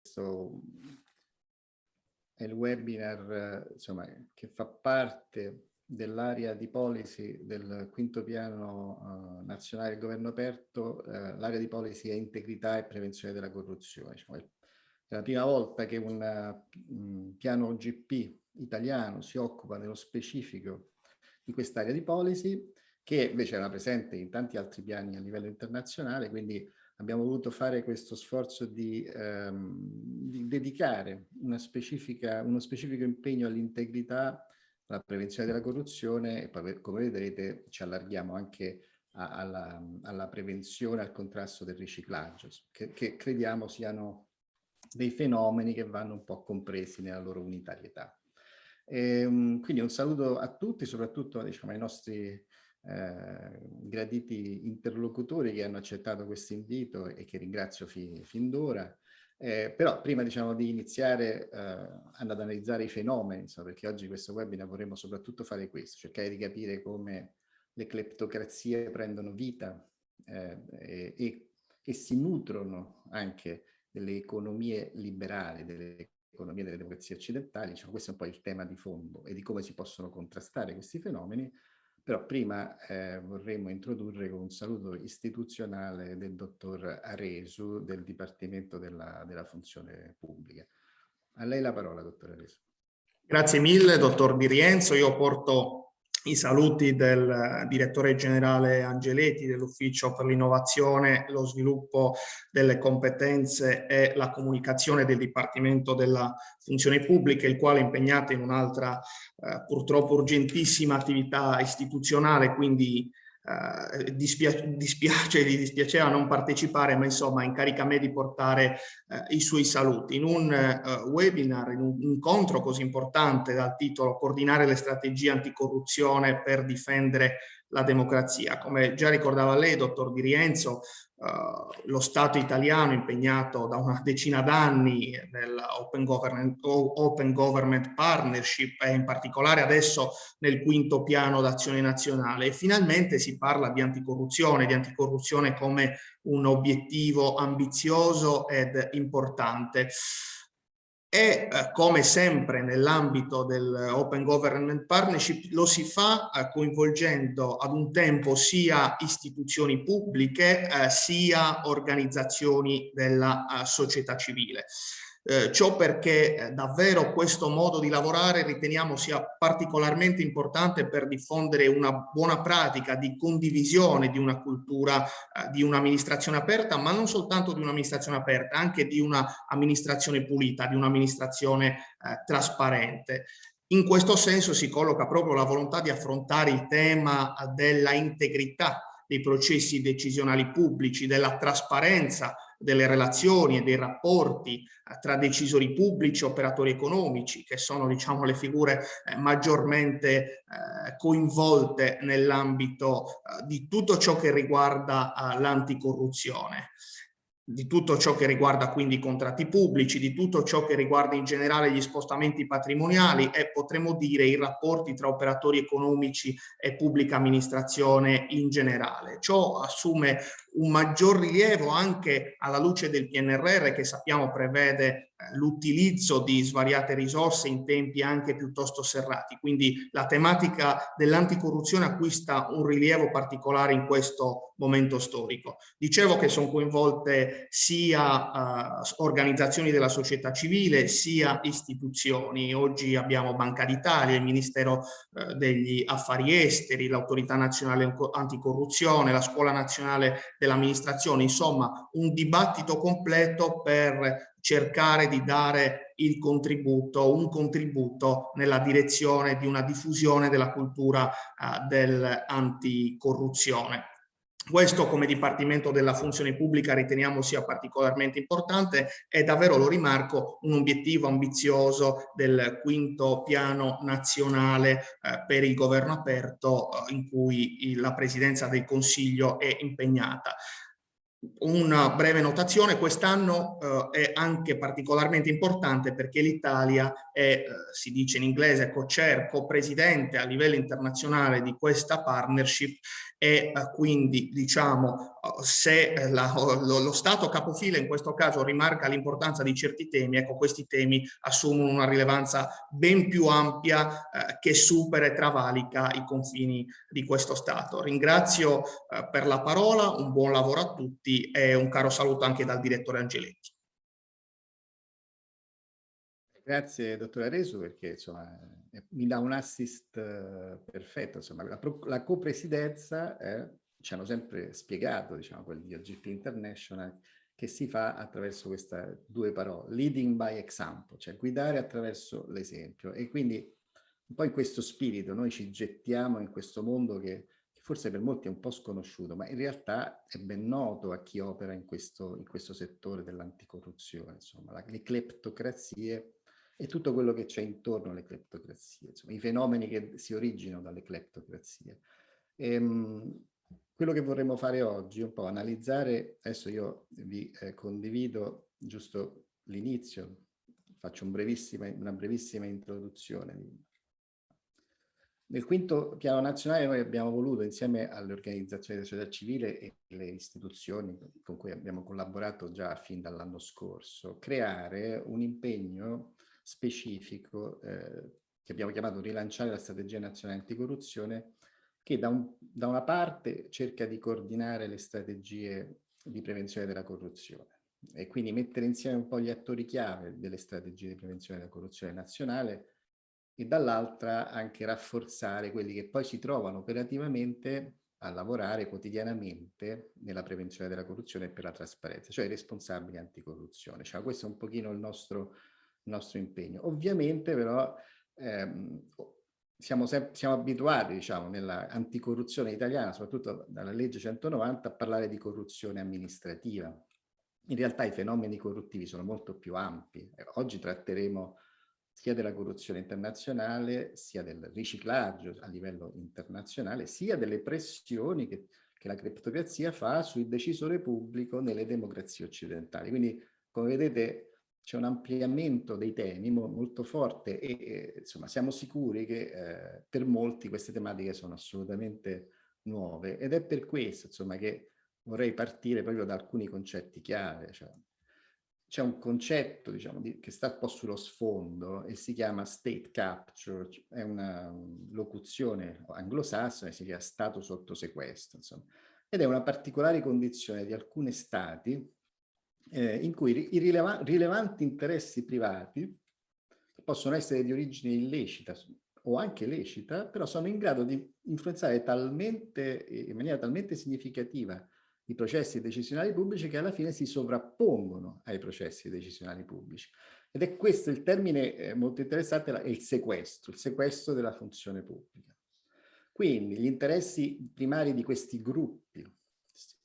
questo è il webinar insomma, che fa parte dell'area di policy del quinto piano uh, nazionale del governo aperto, uh, l'area di policy è integrità e prevenzione della corruzione. Diciamo, è la prima volta che un um, piano OGP italiano si occupa nello specifico di quest'area di policy, che invece era presente in tanti altri piani a livello internazionale, quindi abbiamo voluto fare questo sforzo di, um, di dedicare uno specifico impegno all'integrità la prevenzione della corruzione e poi come vedrete ci allarghiamo anche a, alla, alla, prevenzione, al contrasto del riciclaggio, che, che, crediamo siano dei fenomeni che vanno un po' compresi nella loro unitarietà. E, um, quindi un saluto a tutti, soprattutto diciamo, ai nostri eh, graditi interlocutori che hanno accettato questo invito e che ringrazio fi, fin d'ora. Eh, però prima diciamo, di iniziare eh, ad analizzare i fenomeni, insomma, perché oggi questo webinar vorremmo soprattutto fare questo, cercare di capire come le cleptocrazie prendono vita eh, e, e, si nutrono anche delle economie liberali, delle economie delle democrazie occidentali, diciamo, questo è un po' il tema di fondo e di come si possono contrastare questi fenomeni, però prima eh, vorremmo introdurre con un saluto istituzionale del dottor Aresu del Dipartimento della, della Funzione Pubblica. A lei la parola, dottor Aresu. Grazie mille, dottor Di Rienzo. Io porto i saluti del direttore generale Angeletti dell'Ufficio per l'innovazione, lo sviluppo delle competenze e la comunicazione del Dipartimento della Funzione Pubblica, il quale è impegnato in un'altra eh, purtroppo urgentissima attività istituzionale, quindi eh, dispiace, dispiace, gli dispiaceva non partecipare, ma insomma incarica me di portare eh, i suoi saluti. In un eh, webinar, in un incontro così importante dal titolo Coordinare le strategie anticorruzione per difendere la democrazia. Come già ricordava lei, dottor Di Rienzo, uh, lo Stato italiano impegnato da una decina d'anni nell'Open Government, Open Government Partnership e in particolare adesso nel quinto piano d'azione nazionale e finalmente si parla di anticorruzione, di anticorruzione come un obiettivo ambizioso ed importante e eh, come sempre nell'ambito dell'Open Government Partnership lo si fa eh, coinvolgendo ad un tempo sia istituzioni pubbliche eh, sia organizzazioni della società civile. Eh, ciò perché eh, davvero questo modo di lavorare riteniamo sia particolarmente importante per diffondere una buona pratica di condivisione di una cultura eh, di un'amministrazione aperta, ma non soltanto di un'amministrazione aperta, anche di un'amministrazione pulita, di un'amministrazione trasparente. In questo senso si colloca proprio la volontà di affrontare il tema della integrità dei processi decisionali pubblici, della trasparenza delle relazioni e dei rapporti eh, tra decisori pubblici e operatori economici, che sono diciamo, le figure eh, maggiormente eh, coinvolte nell'ambito di tutto ciò che riguarda l'anticorruzione di tutto ciò che riguarda quindi i contratti pubblici, di tutto ciò che riguarda in generale gli spostamenti patrimoniali e potremmo dire i rapporti tra operatori economici e pubblica amministrazione in generale. Ciò assume un maggior rilievo anche alla luce del PNRR che sappiamo prevede l'utilizzo di svariate risorse in tempi anche piuttosto serrati. Quindi la tematica dell'anticorruzione acquista un rilievo particolare in questo momento storico. Dicevo che sono coinvolte sia uh, organizzazioni della società civile sia istituzioni. Oggi abbiamo Banca d'Italia, il Ministero uh, degli Affari Esteri, l'Autorità Nazionale Anticorruzione, la Scuola Nazionale dell'amministrazione, insomma un dibattito completo per cercare di dare il contributo, un contributo nella direzione di una diffusione della cultura uh, dell'anticorruzione. Questo come Dipartimento della Funzione Pubblica riteniamo sia particolarmente importante e davvero lo rimarco un obiettivo ambizioso del quinto piano nazionale eh, per il governo aperto eh, in cui la Presidenza del Consiglio è impegnata. Una breve notazione, quest'anno eh, è anche particolarmente importante perché l'Italia è, eh, si dice in inglese, co-chair, co-presidente a livello internazionale di questa partnership e eh, quindi diciamo se la, lo, lo, Stato capofila in questo caso rimarca l'importanza di certi temi, ecco questi temi assumono una rilevanza ben più ampia eh, che supera e travalica i confini di questo Stato. Ringrazio eh, per la parola, un buon lavoro a tutti e un caro saluto anche dal direttore Angeletti. Grazie dottor Aresu perché insomma, mi dà un assist uh, perfetto. Insomma, la, la copresidenza eh, ci hanno sempre spiegato, diciamo, quelli di OGP International, che si fa attraverso queste due parole, leading by example, cioè guidare attraverso l'esempio. E quindi un po' in questo spirito noi ci gettiamo in questo mondo che, che forse per molti è un po' sconosciuto, ma in realtà è ben noto a chi opera in questo, in questo settore dell'anticorruzione, insomma, la, le cleptocrazie e tutto quello che c'è intorno alle cleptocrazie, insomma, i fenomeni che si originano dalle cleptocrazie. Ehm, quello che vorremmo fare oggi è un po' analizzare, adesso io vi eh, condivido giusto l'inizio, faccio un brevissima, una brevissima introduzione. Nel quinto piano nazionale noi abbiamo voluto, insieme alle organizzazioni della società civile e le istituzioni con cui abbiamo collaborato già fin dall'anno scorso, creare un impegno specifico eh, che abbiamo chiamato rilanciare la strategia nazionale anticorruzione che da, un, da una parte cerca di coordinare le strategie di prevenzione della corruzione e quindi mettere insieme un po' gli attori chiave delle strategie di prevenzione della corruzione nazionale e dall'altra anche rafforzare quelli che poi si trovano operativamente a lavorare quotidianamente nella prevenzione della corruzione e per la trasparenza, cioè i responsabili anticorruzione. Cioè, questo è un pochino il nostro, nostro impegno. Ovviamente però ehm, siamo, siamo abituati, diciamo, nell'anticorruzione italiana, soprattutto dalla legge 190, a parlare di corruzione amministrativa. In realtà i fenomeni corruttivi sono molto più ampi. Oggi tratteremo sia della corruzione internazionale, sia del riciclaggio a livello internazionale, sia delle pressioni che, che la criptocrazia fa sul decisore pubblico nelle democrazie occidentali. Quindi, come vedete, c'è un ampliamento dei temi mo molto forte e, insomma siamo sicuri che eh, per molti queste tematiche sono assolutamente nuove ed è per questo insomma che vorrei partire proprio da alcuni concetti chiave. Cioè, c'è un concetto diciamo, di, che sta un po' sullo sfondo e si chiama state capture, è una locuzione anglosassone, si chiama stato sotto sequestro, insomma, ed è una particolare condizione di alcuni stati eh, in cui i rileva rilevanti interessi privati, possono essere di origine illecita o anche lecita, però sono in grado di influenzare talmente, in maniera talmente significativa i processi decisionali pubblici che alla fine si sovrappongono ai processi decisionali pubblici. Ed è questo il termine eh, molto interessante, è il sequestro, il sequestro della funzione pubblica. Quindi gli interessi primari di questi gruppi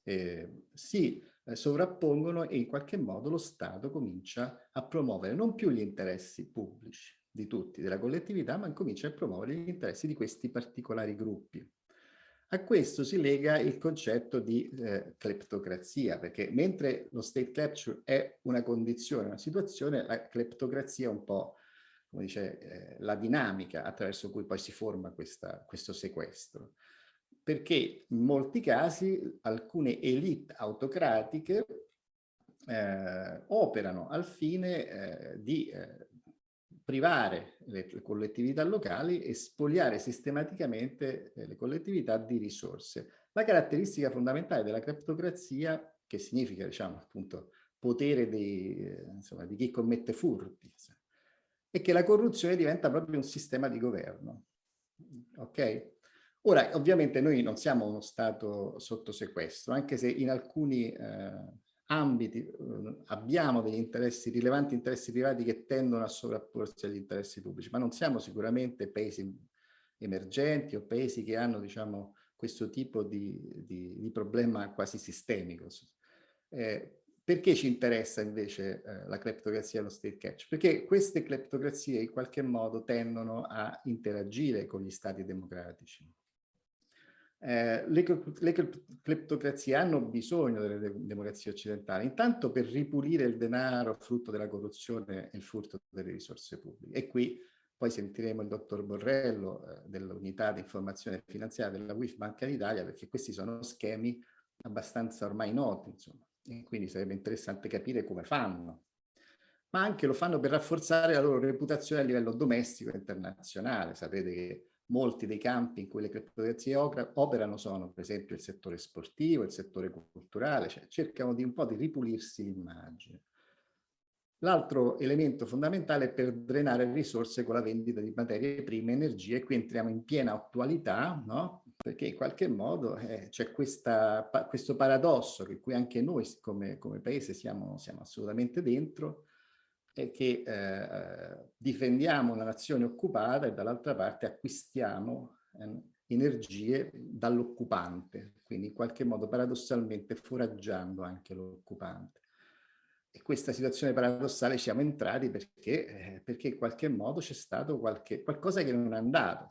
eh, si eh, sovrappongono e in qualche modo lo Stato comincia a promuovere non più gli interessi pubblici di tutti, della collettività, ma comincia a promuovere gli interessi di questi particolari gruppi. A questo si lega il concetto di eh, cleptocrazia, perché mentre lo state capture è una condizione, una situazione, la cleptocrazia è un po', come dice, eh, la dinamica attraverso cui poi si forma questa, questo sequestro perché in molti casi alcune elite autocratiche eh, operano al fine eh, di eh, privare le, le, collettività locali e spogliare sistematicamente eh, le collettività di risorse. La caratteristica fondamentale della criptocrazia, che significa, diciamo, appunto, potere di, eh, insomma, di chi commette furti, è che la corruzione diventa proprio un sistema di governo. Ok? Ora, ovviamente noi non siamo uno Stato sotto sequestro, anche se in alcuni eh, ambiti eh, abbiamo degli interessi, rilevanti interessi privati che tendono a sovrapporsi agli interessi pubblici, ma non siamo sicuramente paesi emergenti o paesi che hanno, diciamo, questo tipo di, di, di problema quasi sistemico. Eh, perché ci interessa invece eh, la cleptocrazia e lo state catch? Perché queste cleptocrazie in qualche modo tendono a interagire con gli stati democratici. Eh, le, le cleptocrazie hanno bisogno delle de democrazie occidentali, intanto per ripulire il denaro frutto della corruzione e il furto delle risorse pubbliche. E qui poi sentiremo il dottor Borrello eh, dell'unità di informazione finanziaria della WIF Banca d'Italia, perché questi sono schemi abbastanza ormai noti, insomma, e quindi sarebbe interessante capire come fanno. Ma anche lo fanno per rafforzare la loro reputazione a livello domestico e internazionale. Sapete che molti dei campi in cui le criptocrazie operano sono per esempio il settore sportivo, il settore culturale, cioè cercano di un po' di ripulirsi l'immagine. L'altro elemento fondamentale è per drenare risorse con la vendita di materie prime, energie, e qui entriamo in piena attualità, no? perché in qualche modo eh, c'è pa questo paradosso che qui anche noi come, come paese siamo, siamo, assolutamente dentro, è che eh, difendiamo una nazione occupata e dall'altra parte acquistiamo eh, energie dall'occupante, quindi in qualche modo paradossalmente foraggiando anche l'occupante. E questa situazione paradossale siamo entrati perché, eh, perché in qualche modo c'è stato qualche, qualcosa che non è andato.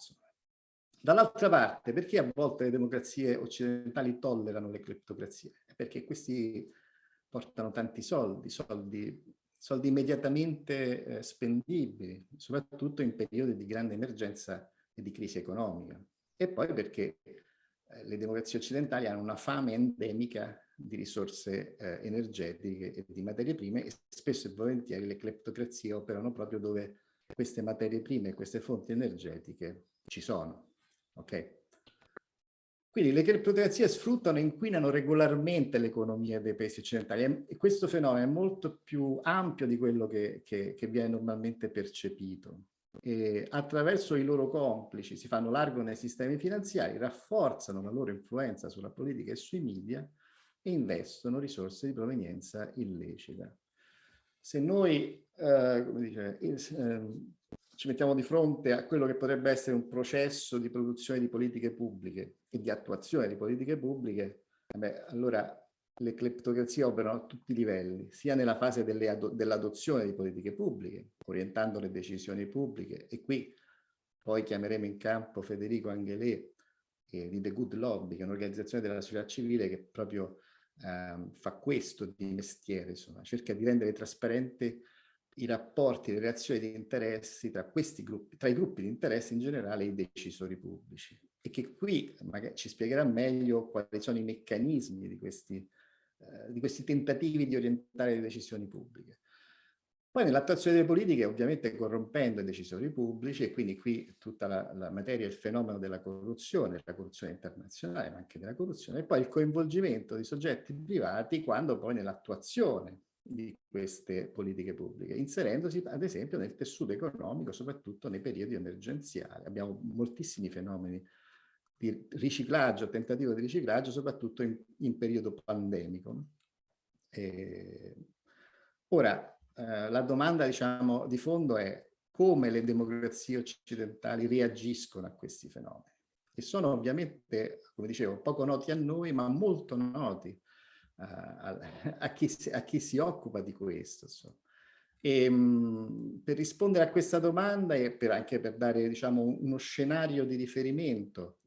Dall'altra parte, perché a volte le democrazie occidentali tollerano le cleptocrazie? Perché questi portano tanti soldi, soldi soldi immediatamente eh, spendibili, soprattutto in periodi di grande emergenza e di crisi economica. E poi perché eh, le democrazie occidentali hanno una fame endemica di risorse eh, energetiche e di materie prime e spesso e volentieri le cleptocrazie operano proprio dove queste materie prime queste fonti energetiche ci sono. Okay? Quindi le criptocrazie sfruttano e inquinano regolarmente l'economia dei paesi occidentali e questo fenomeno è molto più ampio di quello che, che, che viene normalmente percepito. E attraverso i loro complici si fanno largo nei sistemi finanziari, rafforzano la loro influenza sulla politica e sui media e investono risorse di provenienza illecita. Se noi, eh, come dice, eh, ci mettiamo di fronte a quello che potrebbe essere un processo di produzione di politiche pubbliche e di attuazione di politiche pubbliche, beh, allora le cleptocrazie operano a tutti i livelli, sia nella fase dell'adozione di politiche pubbliche, orientando le decisioni pubbliche, e qui poi chiameremo in campo Federico Angelè eh, di The Good Lobby, che è un'organizzazione della società civile che proprio eh, fa questo di mestiere, insomma, cerca di rendere trasparente i rapporti, le reazioni di interessi tra questi gruppi, tra i gruppi di interessi in generale e i decisori pubblici. E che qui magari ci spiegherà meglio quali sono i meccanismi di questi, eh, di questi tentativi di orientare le decisioni pubbliche. Poi nell'attuazione delle politiche ovviamente corrompendo i decisori pubblici e quindi qui tutta la, la materia, il fenomeno della corruzione, la corruzione internazionale ma anche della corruzione e poi il coinvolgimento di soggetti privati quando poi nell'attuazione di queste politiche pubbliche, inserendosi ad esempio nel tessuto economico, soprattutto nei periodi emergenziali. Abbiamo moltissimi fenomeni di riciclaggio, tentativo di riciclaggio, soprattutto in, in periodo pandemico. E ora, eh, la domanda diciamo, di fondo è come le democrazie occidentali reagiscono a questi fenomeni, che sono ovviamente, come dicevo, poco noti a noi, ma molto noti a, a, chi, a, chi, si occupa di questo. Insomma. E, mh, per rispondere a questa domanda e per, anche per dare diciamo, uno scenario di riferimento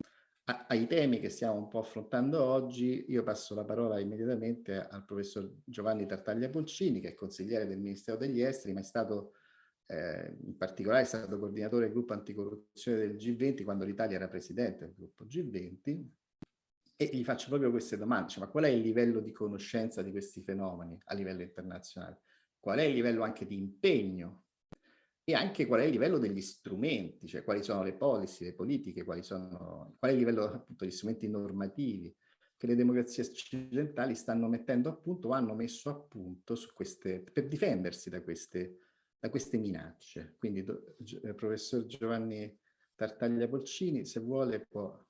a, ai temi che stiamo un po' affrontando oggi, io passo la parola immediatamente al professor Giovanni Tartaglia Polcini, che è consigliere del Ministero degli Esteri, ma è stato eh, in particolare è stato coordinatore del gruppo anticorruzione del G20 quando l'Italia era presidente del gruppo G20 e gli faccio proprio queste domande, cioè, ma qual è il livello di conoscenza di questi fenomeni a livello internazionale? Qual è il livello anche di impegno? E anche qual è il livello degli strumenti, cioè quali sono le policy, le politiche, quali sono, qual è il livello appunto degli strumenti normativi che le democrazie occidentali stanno mettendo a punto o hanno messo a punto su queste, per difendersi da queste, da queste minacce. Quindi, do, eh, professor Giovanni Tartaglia Polcini, se vuole può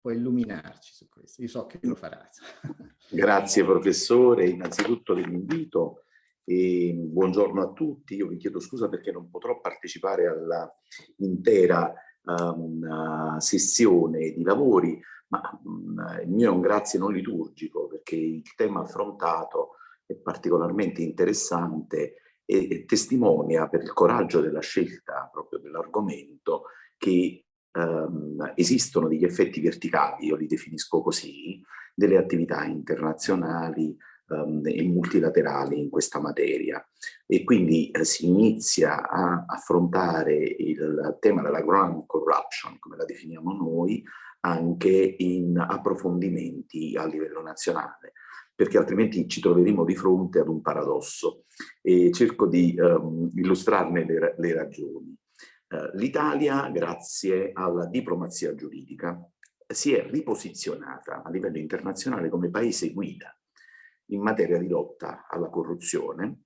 può illuminarci su questo. Io so che lo farà. Grazie professore, innanzitutto dell'invito e buongiorno a tutti. Io vi chiedo scusa perché non potrò partecipare all'intera um, sessione di lavori, ma um, il mio è un grazie non liturgico perché il tema affrontato è particolarmente interessante e, e testimonia per il coraggio della scelta proprio dell'argomento che ehm, esistono degli effetti verticali, io li definisco così, delle attività internazionali ehm, e multilaterali in questa materia e quindi eh, si inizia a affrontare il tema della ground corruption, come la definiamo noi, anche in approfondimenti a livello nazionale perché altrimenti ci troveremo di fronte ad un paradosso e cerco di um, illustrarne le, le ragioni. Uh, L'Italia, grazie alla diplomazia giuridica, si è riposizionata a livello internazionale come paese guida in materia di lotta alla corruzione,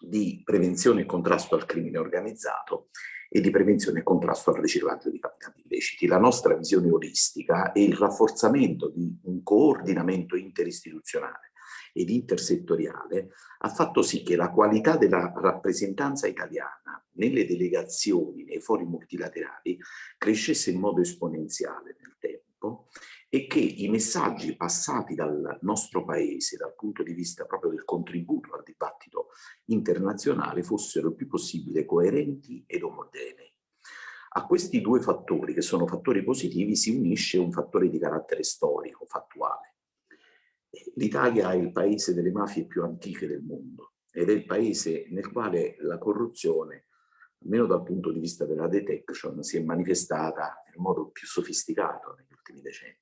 di prevenzione e contrasto al crimine organizzato e di prevenzione e contrasto al riciclaggio di capitali illeciti. La nostra visione olistica e il rafforzamento di un coordinamento interistituzionale ed intersettoriale ha fatto sì che la qualità della rappresentanza italiana nelle delegazioni, nei fori multilaterali, crescesse in modo esponenziale nel tempo e che i messaggi passati dal nostro paese dal punto di vista proprio del contributo al dibattito internazionale fossero il più possibile coerenti ed omogenei. A questi due fattori, che sono fattori positivi, si unisce un fattore di carattere storico, fattuale. L'Italia è il paese delle mafie più antiche del mondo ed è il paese nel quale la corruzione, almeno dal punto di vista della detection, si è manifestata nel modo più sofisticato negli ultimi decenni.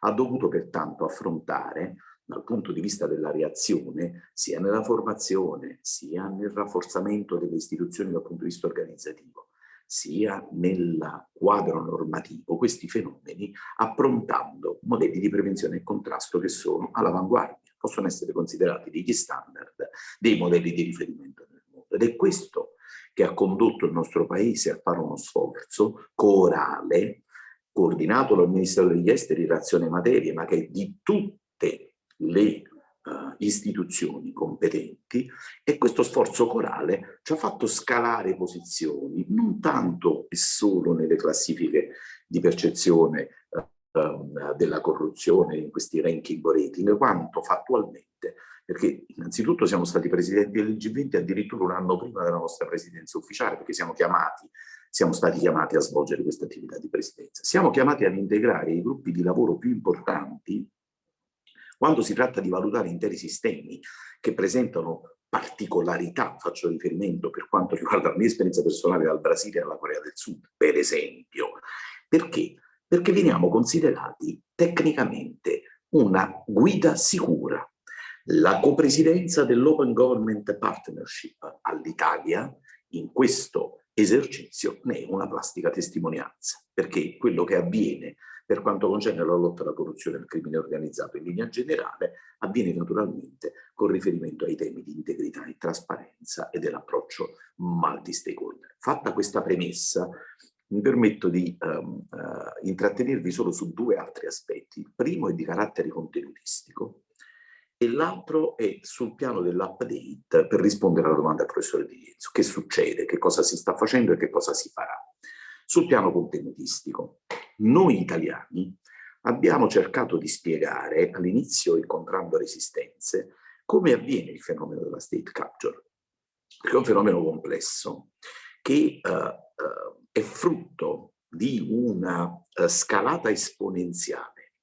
Ha dovuto pertanto affrontare dal punto di vista della reazione, sia nella formazione, sia nel rafforzamento delle istituzioni dal punto di vista organizzativo, sia nel quadro normativo, questi fenomeni approntando modelli di prevenzione e contrasto che sono all'avanguardia, possono essere considerati degli standard, dei modelli di riferimento nel mondo. Ed è questo che ha condotto il nostro Paese a fare uno sforzo corale coordinato dal Ministero degli Esteri in azione materie, ma che è di tutte le uh, istituzioni competenti e questo sforzo corale ci ha fatto scalare posizioni, non tanto e solo nelle classifiche di percezione uh, della corruzione in questi ranking rating, quanto fattualmente perché innanzitutto siamo stati presidenti del G20 addirittura un anno prima della nostra presidenza ufficiale, perché siamo chiamati siamo stati chiamati a svolgere questa attività di presidenza. Siamo chiamati ad integrare i gruppi di lavoro più importanti quando si tratta di valutare interi sistemi che presentano particolarità, faccio riferimento per quanto riguarda la mia esperienza personale dal Brasile alla Corea del Sud, per esempio. Perché? Perché veniamo considerati tecnicamente una guida sicura. La copresidenza dell'Open Government Partnership all'Italia in questo esercizio ne è una plastica testimonianza, perché quello che avviene per quanto concerne la lotta alla corruzione e al crimine organizzato in linea generale avviene naturalmente con riferimento ai temi di integrità e trasparenza e dell'approccio multi-stakeholder. Fatta questa premessa, mi permetto di um, uh, intrattenervi solo su due altri aspetti. Il primo è di carattere contenutistico, e l'altro è sul piano dell'update per rispondere alla domanda del professore Di Lienzo. Che succede? Che cosa si sta facendo e che cosa si farà? Sul piano contenutistico, noi italiani abbiamo cercato di spiegare all'inizio incontrando resistenze come avviene il fenomeno della state capture, che è un fenomeno complesso che uh, uh, è frutto di una uh, scalata esponenziale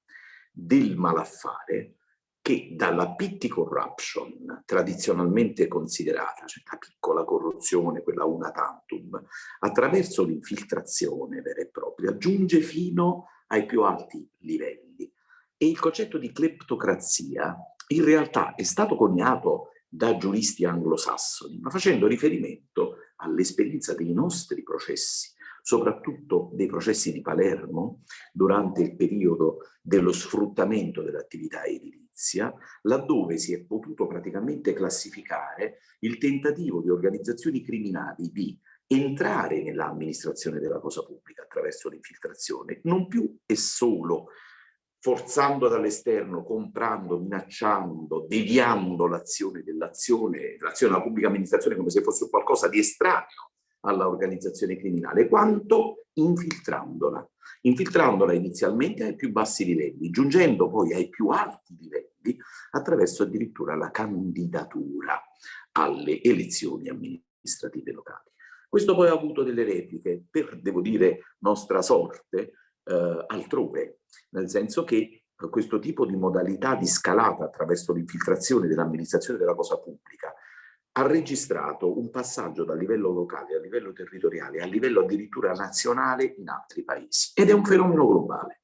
del malaffare che dalla petty corruption tradizionalmente considerata, cioè la piccola corruzione, quella una tantum, attraverso l'infiltrazione vera e propria, giunge fino ai più alti livelli. E il concetto di cleptocrazia in realtà è stato coniato da giuristi anglosassoni, ma facendo riferimento all'esperienza dei nostri processi soprattutto dei processi di Palermo durante il periodo dello sfruttamento dell'attività edilizia, laddove si è potuto praticamente classificare il tentativo di organizzazioni criminali di entrare nell'amministrazione della cosa pubblica attraverso l'infiltrazione, non più e solo forzando dall'esterno, comprando, minacciando, deviando l'azione dell'azione, l'azione della pubblica amministrazione come se fosse qualcosa di estraneo alla organizzazione criminale, quanto infiltrandola. Infiltrandola inizialmente ai più bassi livelli, giungendo poi ai più alti livelli attraverso addirittura la candidatura alle elezioni amministrative locali. Questo poi ha avuto delle repliche, per, devo dire, nostra sorte, eh, altrove, nel senso che questo tipo di modalità di scalata attraverso l'infiltrazione dell'amministrazione della cosa pubblica ha registrato un passaggio dal livello locale a livello territoriale, a livello addirittura nazionale in altri paesi. Ed è un fenomeno globale.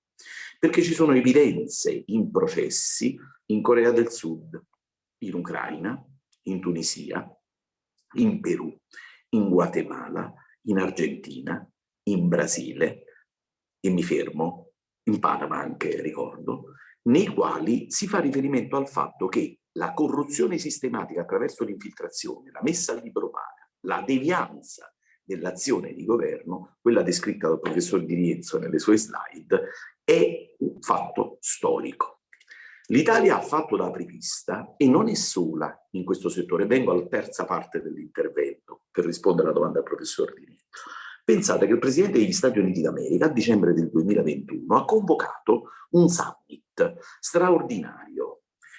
perché ci sono evidenze in processi in Corea del Sud, in Ucraina, in Tunisia, in Perù, in Guatemala, in Argentina, in Brasile, e mi fermo, in Panama anche ricordo, nei quali si fa riferimento al fatto che la corruzione sistematica attraverso l'infiltrazione, la messa al libro paga, la devianza dell'azione di governo, quella descritta dal professor Di Rienzo nelle sue slide, è un fatto storico. L'Italia ha fatto da apripista e non è sola in questo settore. Vengo alla terza parte dell'intervento per rispondere alla domanda del professor Di Rienzo. Pensate che il Presidente degli Stati Uniti d'America a dicembre del 2021 ha convocato un summit straordinario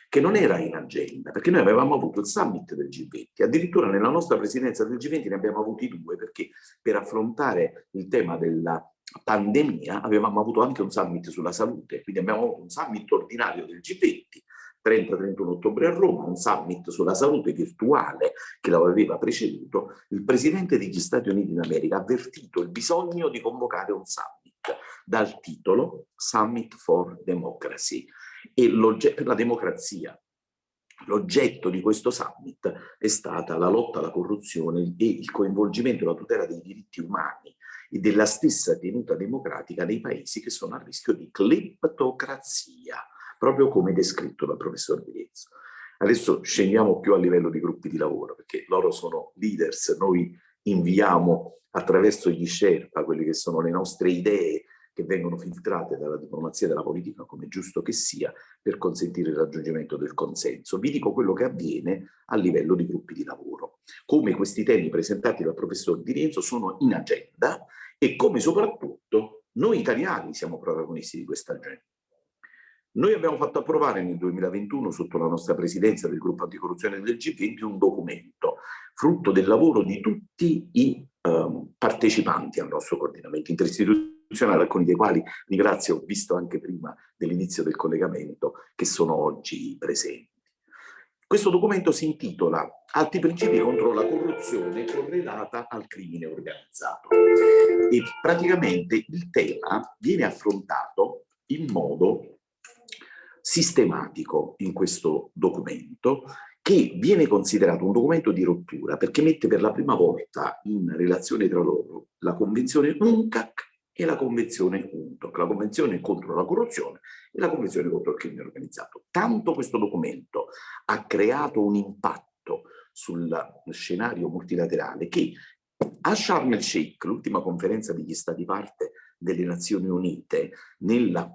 che non era in agenda, perché noi avevamo avuto il summit del G20, addirittura nella nostra presidenza del G20 ne abbiamo avuti due, perché per affrontare il tema della pandemia avevamo avuto anche un summit sulla salute, quindi abbiamo avuto un summit ordinario del G20, 30-31 ottobre a Roma, un summit sulla salute virtuale che lo aveva preceduto, il Presidente degli Stati Uniti d'America ha avvertito il bisogno di convocare un summit dal titolo Summit for Democracy e per la democrazia. L'oggetto di questo summit è stata la lotta alla corruzione e il coinvolgimento e la tutela dei diritti umani e della stessa tenuta democratica nei paesi che sono a rischio di cleptocrazia, proprio come descritto dal professor Viezzo. Adesso scendiamo più a livello di gruppi di lavoro, perché loro sono leaders, noi inviamo attraverso gli Sherpa quelle che sono le nostre idee, che vengono filtrate dalla diplomazia della politica, come giusto che sia, per consentire il raggiungimento del consenso. Vi dico quello che avviene a livello di gruppi di lavoro, come questi temi presentati dal professor Di Rienzo sono in agenda e come soprattutto noi italiani siamo protagonisti di questa agenda. Noi abbiamo fatto approvare nel 2021, sotto la nostra presidenza del gruppo anticorruzione del G20, un documento frutto del lavoro di tutti i um, partecipanti al nostro coordinamento interistituzionale alcuni dei quali ringrazio, ho visto anche prima dell'inizio del collegamento, che sono oggi presenti. Questo documento si intitola Alti principi contro la corruzione correlata al crimine organizzato e praticamente il tema viene affrontato in modo sistematico in questo documento che viene considerato un documento di rottura perché mette per la prima volta in relazione tra loro la convenzione UNCAC e la Convenzione UNTOC, la Convenzione contro la corruzione e la Convenzione contro il crimine organizzato. Tanto questo documento ha creato un impatto sul scenario multilaterale che a Sharm el Sheikh, l'ultima conferenza degli Stati parte delle Nazioni Unite nel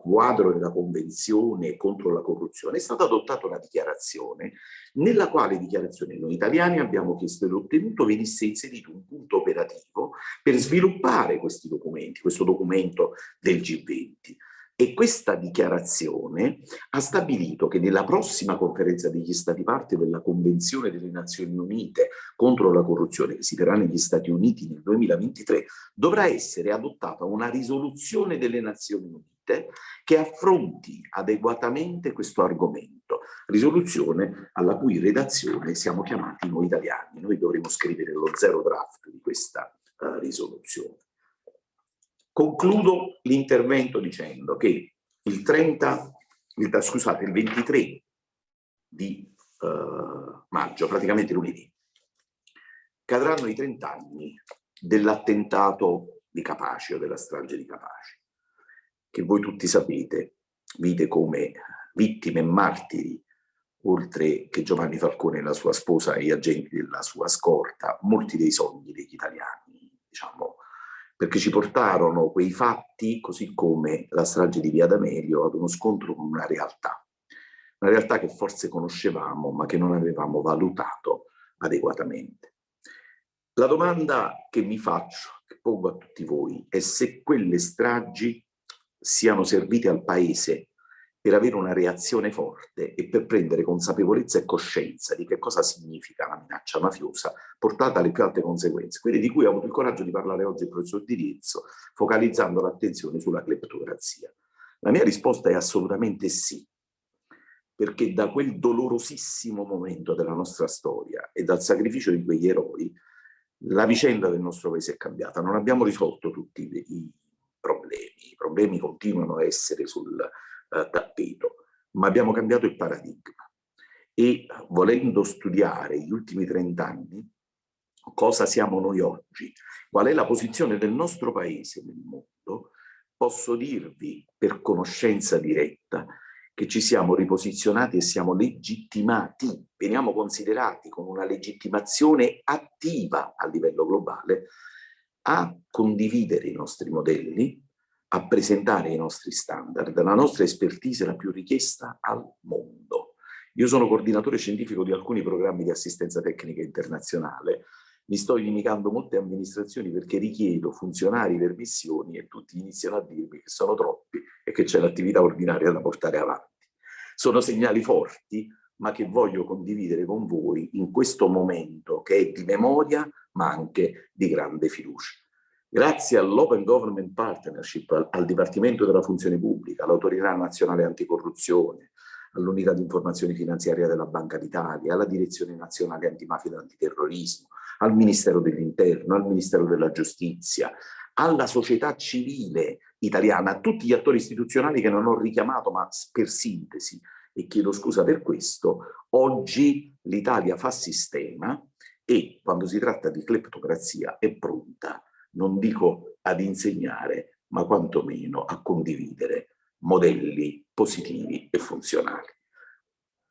quadro della Convenzione contro la corruzione è stata adottata una dichiarazione nella quale dichiarazione noi italiani abbiamo chiesto e ottenuto venisse inserito un punto operativo per sviluppare questi documenti, questo documento del G20 e questa dichiarazione ha stabilito che nella prossima conferenza degli Stati parte della Convenzione delle Nazioni Unite contro la corruzione, che si terrà negli Stati Uniti nel 2023, dovrà essere adottata una risoluzione delle Nazioni Unite che affronti adeguatamente questo argomento, risoluzione alla cui redazione siamo chiamati noi italiani. Noi dovremo scrivere lo zero draft di questa uh, risoluzione. Concludo l'intervento dicendo che il 30, il, scusate, il 23 di uh, maggio, praticamente lunedì, cadranno i 30 anni dell'attentato di Capaci o della strage di Capaci, che voi tutti sapete, vide come vittime e martiri, oltre che Giovanni Falcone e la sua sposa e gli agenti della sua scorta, molti dei sogni degli italiani, diciamo, perché ci portarono quei fatti, così come la strage di Via D'Amelio, ad uno scontro con una realtà, una realtà che forse conoscevamo ma che non avevamo valutato adeguatamente. La domanda che mi faccio, che pongo a tutti voi, è se quelle stragi siano servite al Paese per avere una reazione forte e per prendere consapevolezza e coscienza di che cosa significa la minaccia mafiosa portata alle più alte conseguenze, quelle di cui ha avuto il coraggio di parlare oggi il professor Di Riezzo, focalizzando l'attenzione sulla cleptocrazia. La mia risposta è assolutamente sì, perché da quel dolorosissimo momento della nostra storia e dal sacrificio di quegli eroi, la vicenda del nostro paese è cambiata. Non abbiamo risolto tutti i problemi problemi, i problemi continuano a essere sul uh, tappeto, ma abbiamo cambiato il paradigma. E volendo studiare gli ultimi 30 anni, cosa siamo noi oggi, qual è la posizione del nostro paese nel mondo, posso dirvi per conoscenza diretta che ci siamo riposizionati e siamo legittimati, veniamo considerati con una legittimazione attiva a livello globale a condividere i nostri modelli, a presentare i nostri standard. La nostra expertise è la più richiesta al mondo. Io sono coordinatore scientifico di alcuni programmi di assistenza tecnica internazionale mi sto inimicando molte amministrazioni perché richiedo funzionari per missioni e tutti iniziano a dirmi che sono troppi e che c'è l'attività ordinaria da portare avanti. Sono segnali forti, ma che voglio condividere con voi in questo momento che è di memoria, ma anche di grande fiducia. Grazie all'Open Government Partnership, al, al Dipartimento della Funzione Pubblica, all'Autorità Nazionale Anticorruzione, all'Unità di Informazione Finanziaria della Banca d'Italia, alla Direzione Nazionale Antimafia e Antiterrorismo, al Ministero dell'Interno, al Ministero della Giustizia, alla società civile italiana, a tutti gli attori istituzionali che non ho richiamato, ma per sintesi, e chiedo scusa per questo, oggi l'Italia fa sistema e quando si tratta di cleptocrazia è pronta, non dico ad insegnare, ma quantomeno a condividere modelli positivi e funzionali.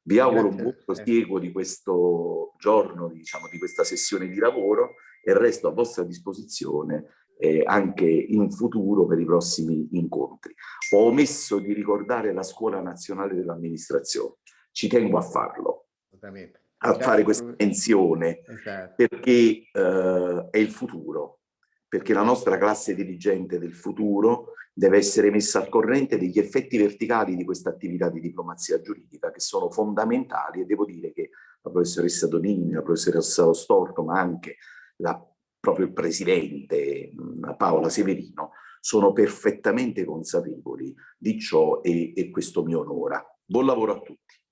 Vi auguro un buon prosieguo di questo giorno, diciamo, di questa sessione di lavoro e resto a vostra disposizione eh, anche in futuro per i prossimi incontri. Ho omesso di ricordare la Scuola Nazionale dell'Amministrazione, ci tengo a farlo, a fare questa menzione, esatto. perché eh, è il futuro, perché la nostra classe dirigente del futuro deve essere messa al corrente degli effetti verticali di questa attività di diplomazia giuridica che sono fondamentali e devo dire che la professoressa Donini, la professoressa Lo Storto, ma anche la, proprio il presidente Paola Severino sono perfettamente consapevoli di ciò e, e questo mi onora. Buon lavoro a tutti.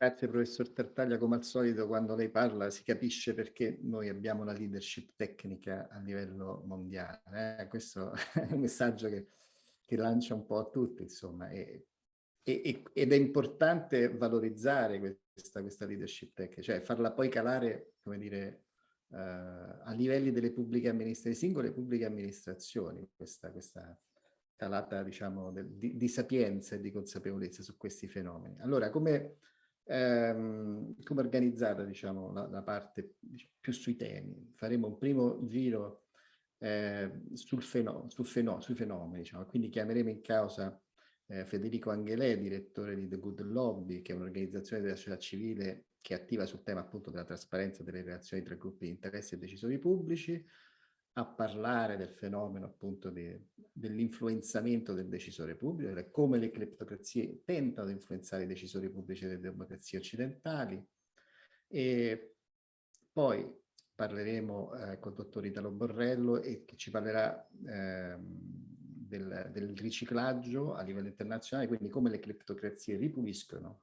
Grazie professor Tartaglia, come al solito quando lei parla si capisce perché noi abbiamo la leadership tecnica a livello mondiale. Eh? Questo è un messaggio che che lancia un po' a tutti, insomma, e, e, ed è importante valorizzare questa, questa leadership tech, cioè farla poi calare, come dire, uh, a livelli delle pubbliche amministrazioni, singole pubbliche amministrazioni, questa, questa calata, diciamo, di, di, sapienza e di consapevolezza su questi fenomeni. Allora, come, ehm, come organizzata, diciamo, la, la parte più sui temi? Faremo un primo giro eh, sul feno, sul feno, sui fenomeni. Diciamo. Quindi chiameremo in causa eh, Federico Angelè, direttore di The Good Lobby, che è un'organizzazione della società civile che è attiva sul tema appunto della trasparenza delle relazioni tra gruppi di interessi e decisori pubblici, a parlare del fenomeno appunto de, dell'influenzamento del decisore pubblico, cioè come le cleptocrazie tentano di influenzare i decisori pubblici delle democrazie occidentali e poi parleremo eh, con il dottor Italo Borrello e che ci parlerà eh, del, del, riciclaggio a livello internazionale, quindi come le criptocrazie ripuliscono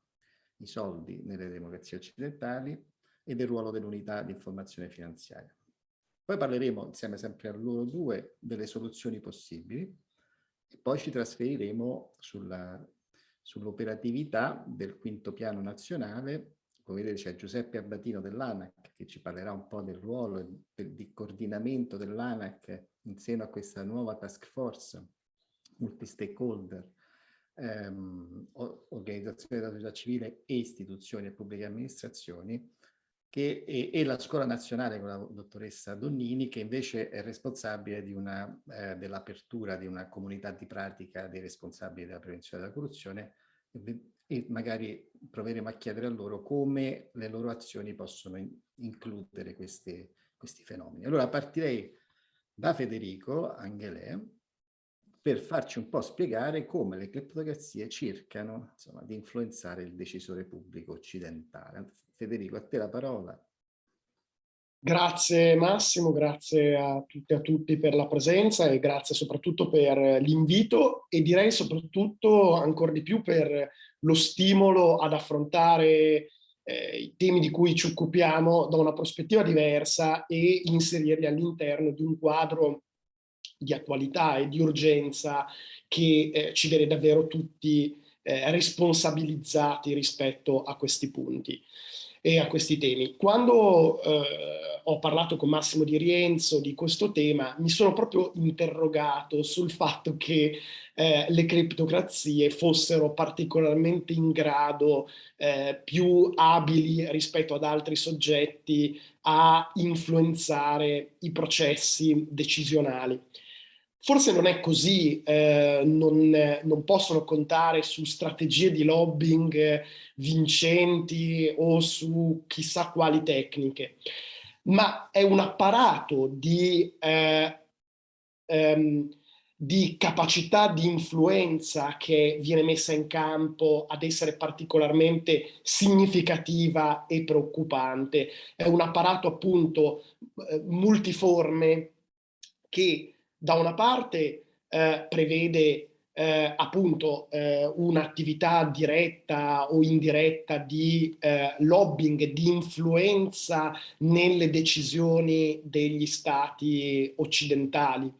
i soldi nelle democrazie occidentali e del ruolo dell'unità di informazione finanziaria. Poi parleremo, insieme sempre a loro due, delle soluzioni possibili e poi ci trasferiremo sull'operatività sull del quinto piano nazionale. Come vedete c'è Giuseppe Abbatino dell'ANAC che ci parlerà un po' del ruolo di coordinamento dell'ANAC in seno a questa nuova task force multi-stakeholder, ehm, organizzazioni della società civile e istituzioni e pubbliche amministrazioni, che, e, e, la Scuola Nazionale con la dottoressa Donnini, che invece è responsabile eh, dell'apertura di una comunità di pratica dei responsabili della prevenzione della corruzione e magari proveremo a chiedere a loro come le loro azioni possono in includere questi, questi fenomeni. Allora partirei da Federico Angelè per farci un po' spiegare come le criptocrazie cercano insomma, di influenzare il decisore pubblico occidentale. Federico, a te la parola. Grazie Massimo, grazie a tutti e a tutti per la presenza e grazie soprattutto per l'invito e direi soprattutto ancora di più per lo stimolo ad affrontare eh, i temi di cui ci occupiamo da una prospettiva diversa e inserirli all'interno di un quadro di attualità e di urgenza che eh, ci vede davvero tutti eh, responsabilizzati rispetto a questi punti e a questi temi. Quando eh, ho parlato con Massimo Di Rienzo di questo tema, mi sono proprio interrogato sul fatto che eh, le criptocrazie fossero particolarmente in grado, eh, più abili rispetto ad altri soggetti, a influenzare i processi decisionali. Forse non è così, eh, non, non, possono contare su strategie di lobbying vincenti o su chissà quali tecniche, ma è un apparato di, eh, ehm, di capacità di influenza che viene messa in campo ad essere particolarmente significativa e preoccupante. È un apparato appunto eh, multiforme che da una parte eh, prevede eh, appunto eh, un'attività diretta o indiretta di eh, lobbying, di influenza nelle decisioni degli stati occidentali.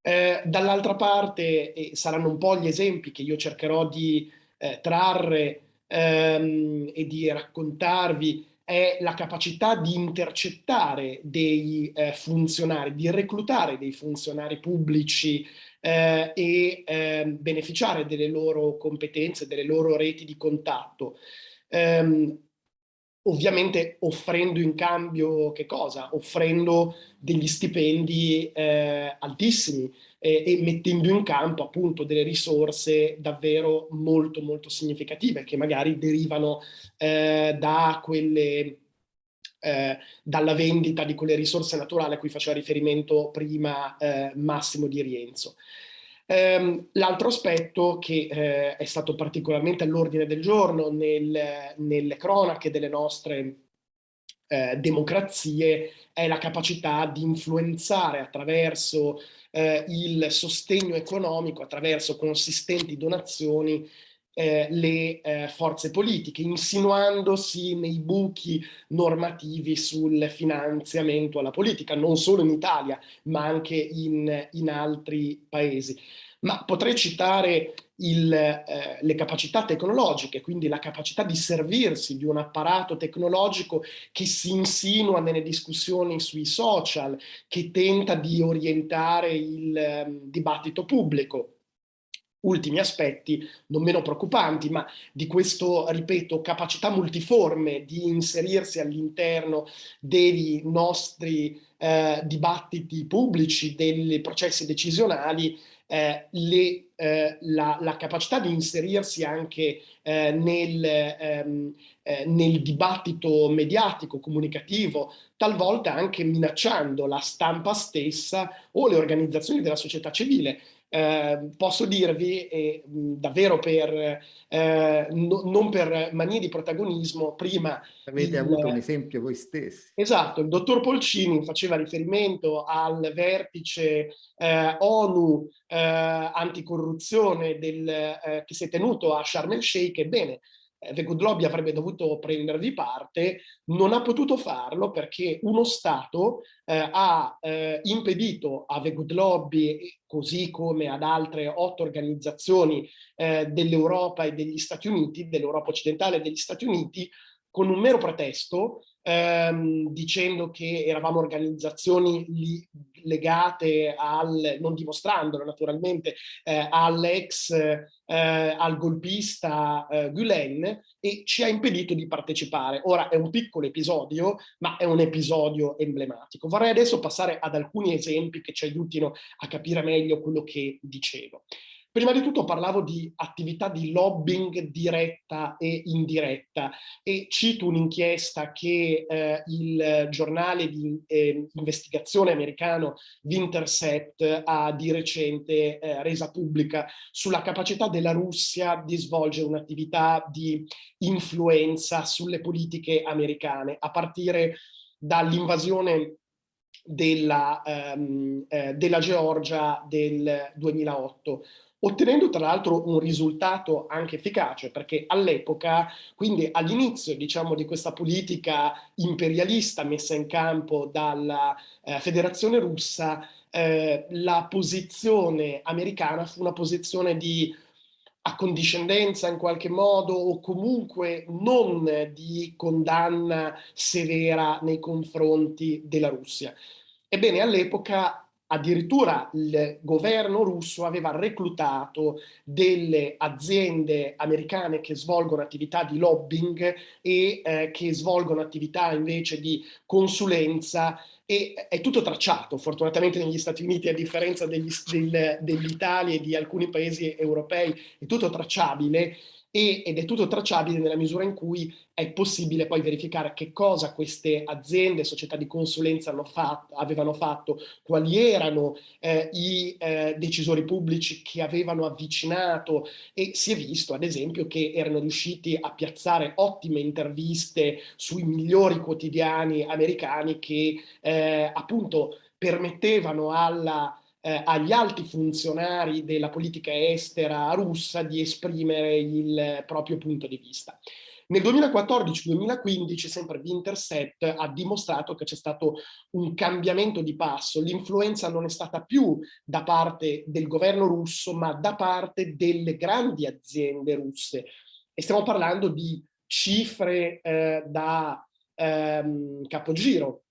Eh, dall'altra parte, e saranno un po' gli esempi che io cercherò di eh, trarre ehm, e di raccontarvi, è la capacità di intercettare dei eh, funzionari, di reclutare dei funzionari pubblici eh, e eh, beneficiare delle loro competenze, delle loro reti di contatto. Ehm, ovviamente offrendo in cambio che cosa? Offrendo degli stipendi eh, altissimi eh, e mettendo in campo appunto delle risorse davvero molto molto significative che magari derivano eh, da quelle eh, dalla vendita di quelle risorse naturali a cui faceva riferimento prima eh, Massimo Di Rienzo. Um, L'altro aspetto che eh, è stato particolarmente all'ordine del giorno nel, nelle cronache delle nostre eh, democrazie è la capacità di influenzare attraverso eh, il sostegno economico, attraverso consistenti donazioni, eh, le eh, forze politiche, insinuandosi nei buchi normativi sul finanziamento alla politica, non solo in Italia, ma anche in, in altri paesi. Ma potrei citare il, eh, le capacità tecnologiche, quindi la capacità di servirsi di un apparato tecnologico che si insinua nelle discussioni sui social, che tenta di orientare il eh, dibattito pubblico. Ultimi aspetti non meno preoccupanti, ma di questo, ripeto, capacità multiforme di inserirsi all'interno dei nostri eh, dibattiti pubblici, dei processi decisionali, eh, le, eh, la, la, capacità di inserirsi anche eh, nel, ehm, eh, nel dibattito mediatico, comunicativo, talvolta anche minacciando la stampa stessa o le organizzazioni della società civile. Eh, posso dirvi, e, mh, davvero per, eh, no, non per manie di protagonismo, prima... Avete il, avuto un esempio voi stessi. Esatto, il dottor Polcini faceva riferimento al vertice eh, ONU eh, anticorruzione del, eh, che si è tenuto a Sharm el Sheikh, ebbene, The Good Lobby avrebbe dovuto prendervi parte, non ha potuto farlo perché uno Stato eh, ha eh, impedito a The Good Lobby, così come ad altre otto organizzazioni eh, dell'Europa e degli Stati Uniti, dell'Europa occidentale e degli Stati Uniti, con un mero pretesto, ehm, dicendo che eravamo organizzazioni legate al, non dimostrandolo naturalmente, eh, all'ex, eh, al golpista eh, Gulen e ci ha impedito di partecipare. Ora è un piccolo episodio, ma è un episodio emblematico. Vorrei adesso passare ad alcuni esempi che ci aiutino a capire meglio quello che dicevo. Prima di tutto parlavo di attività di lobbying diretta e indiretta e cito un'inchiesta che eh, il giornale di eh, investigazione americano Wintercept ha di recente eh, resa pubblica sulla capacità della Russia di svolgere un'attività di influenza sulle politiche americane a partire dall'invasione della, um, eh, della Georgia del 2008 ottenendo tra l'altro un risultato anche efficace, perché all'epoca, quindi all'inizio diciamo, di questa politica imperialista messa in campo dalla eh, Federazione Russa, eh, la posizione americana fu una posizione di accondiscendenza in qualche modo o comunque non di condanna severa nei confronti della Russia. Ebbene, all'epoca addirittura il governo russo aveva reclutato delle aziende americane che svolgono attività di lobbying e eh, che svolgono attività invece di consulenza e è tutto tracciato, fortunatamente negli Stati Uniti a differenza dell'Italia dell e di alcuni paesi europei è tutto tracciabile ed è tutto tracciabile nella misura in cui è possibile poi verificare che cosa queste aziende, società di consulenza fatto, avevano fatto, quali erano eh, i eh, decisori pubblici che avevano avvicinato. E si è visto ad esempio che erano riusciti a piazzare ottime interviste sui migliori quotidiani americani che eh, appunto permettevano alla eh, agli alti funzionari della politica estera russa di esprimere il proprio punto di vista. Nel 2014-2015 sempre Winterset ha dimostrato che c'è stato un cambiamento di passo, l'influenza non è stata più da parte del governo russo ma da parte delle grandi aziende russe e stiamo parlando di cifre eh, da ehm, capogiro.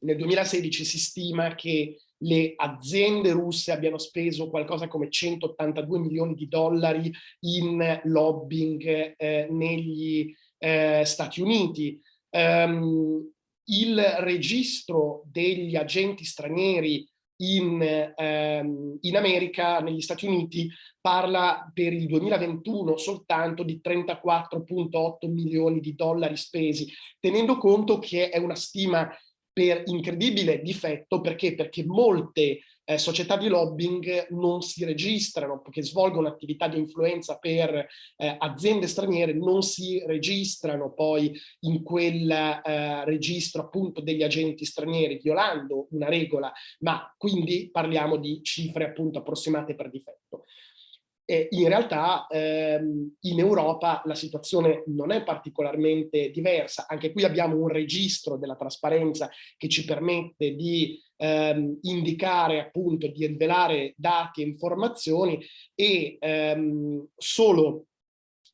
Nel 2016 si stima che le aziende russe abbiano speso qualcosa come 182 milioni di dollari in lobbying eh, negli eh, Stati Uniti. Um, il registro degli agenti stranieri in, ehm, in, America, negli Stati Uniti, parla per il 2021 soltanto di 34.8 milioni di dollari spesi, tenendo conto che è una stima per incredibile difetto, perché? Perché molte eh, società di lobbying non si registrano, che svolgono attività di influenza per eh, aziende straniere, non si registrano poi in quel eh, registro appunto degli agenti stranieri, violando una regola, ma quindi parliamo di cifre appunto approssimate per difetto. E in realtà ehm, in Europa la situazione non è particolarmente diversa, anche qui abbiamo un registro della trasparenza che ci permette di ehm, indicare appunto, di rivelare dati e informazioni e ehm, solo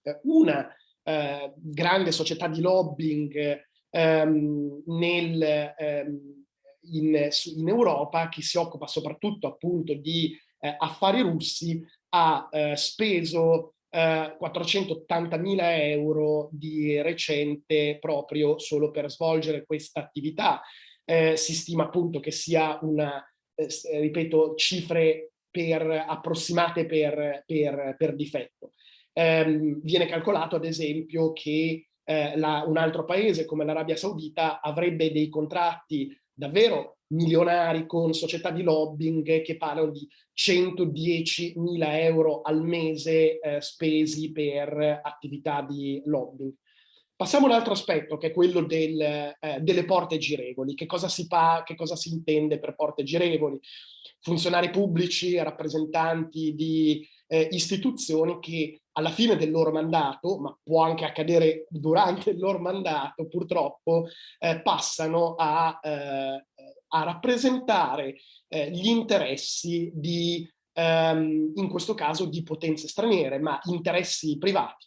eh, una eh, grande società di lobbying ehm, nel, ehm, in, in Europa che si occupa soprattutto appunto di eh, affari russi ha eh, speso eh, 480.000 euro di recente proprio solo per svolgere questa attività. Eh, si stima appunto che sia una, eh, ripeto, cifre per, approssimate per, per, per difetto. Ehm, viene calcolato ad esempio che eh, la, un altro paese come l'Arabia Saudita avrebbe dei contratti davvero milionari con società di lobbying che parlano di 110 mila euro al mese eh, spesi per attività di lobbying. Passiamo a un altro aspetto che è quello del, eh, delle porte girevoli. Che cosa, si fa, che cosa si intende per porte girevoli? Funzionari pubblici, rappresentanti di eh, istituzioni che alla fine del loro mandato, ma può anche accadere durante il loro mandato purtroppo, eh, passano a eh, a rappresentare eh, gli interessi di, ehm, in questo caso, di potenze straniere, ma interessi privati.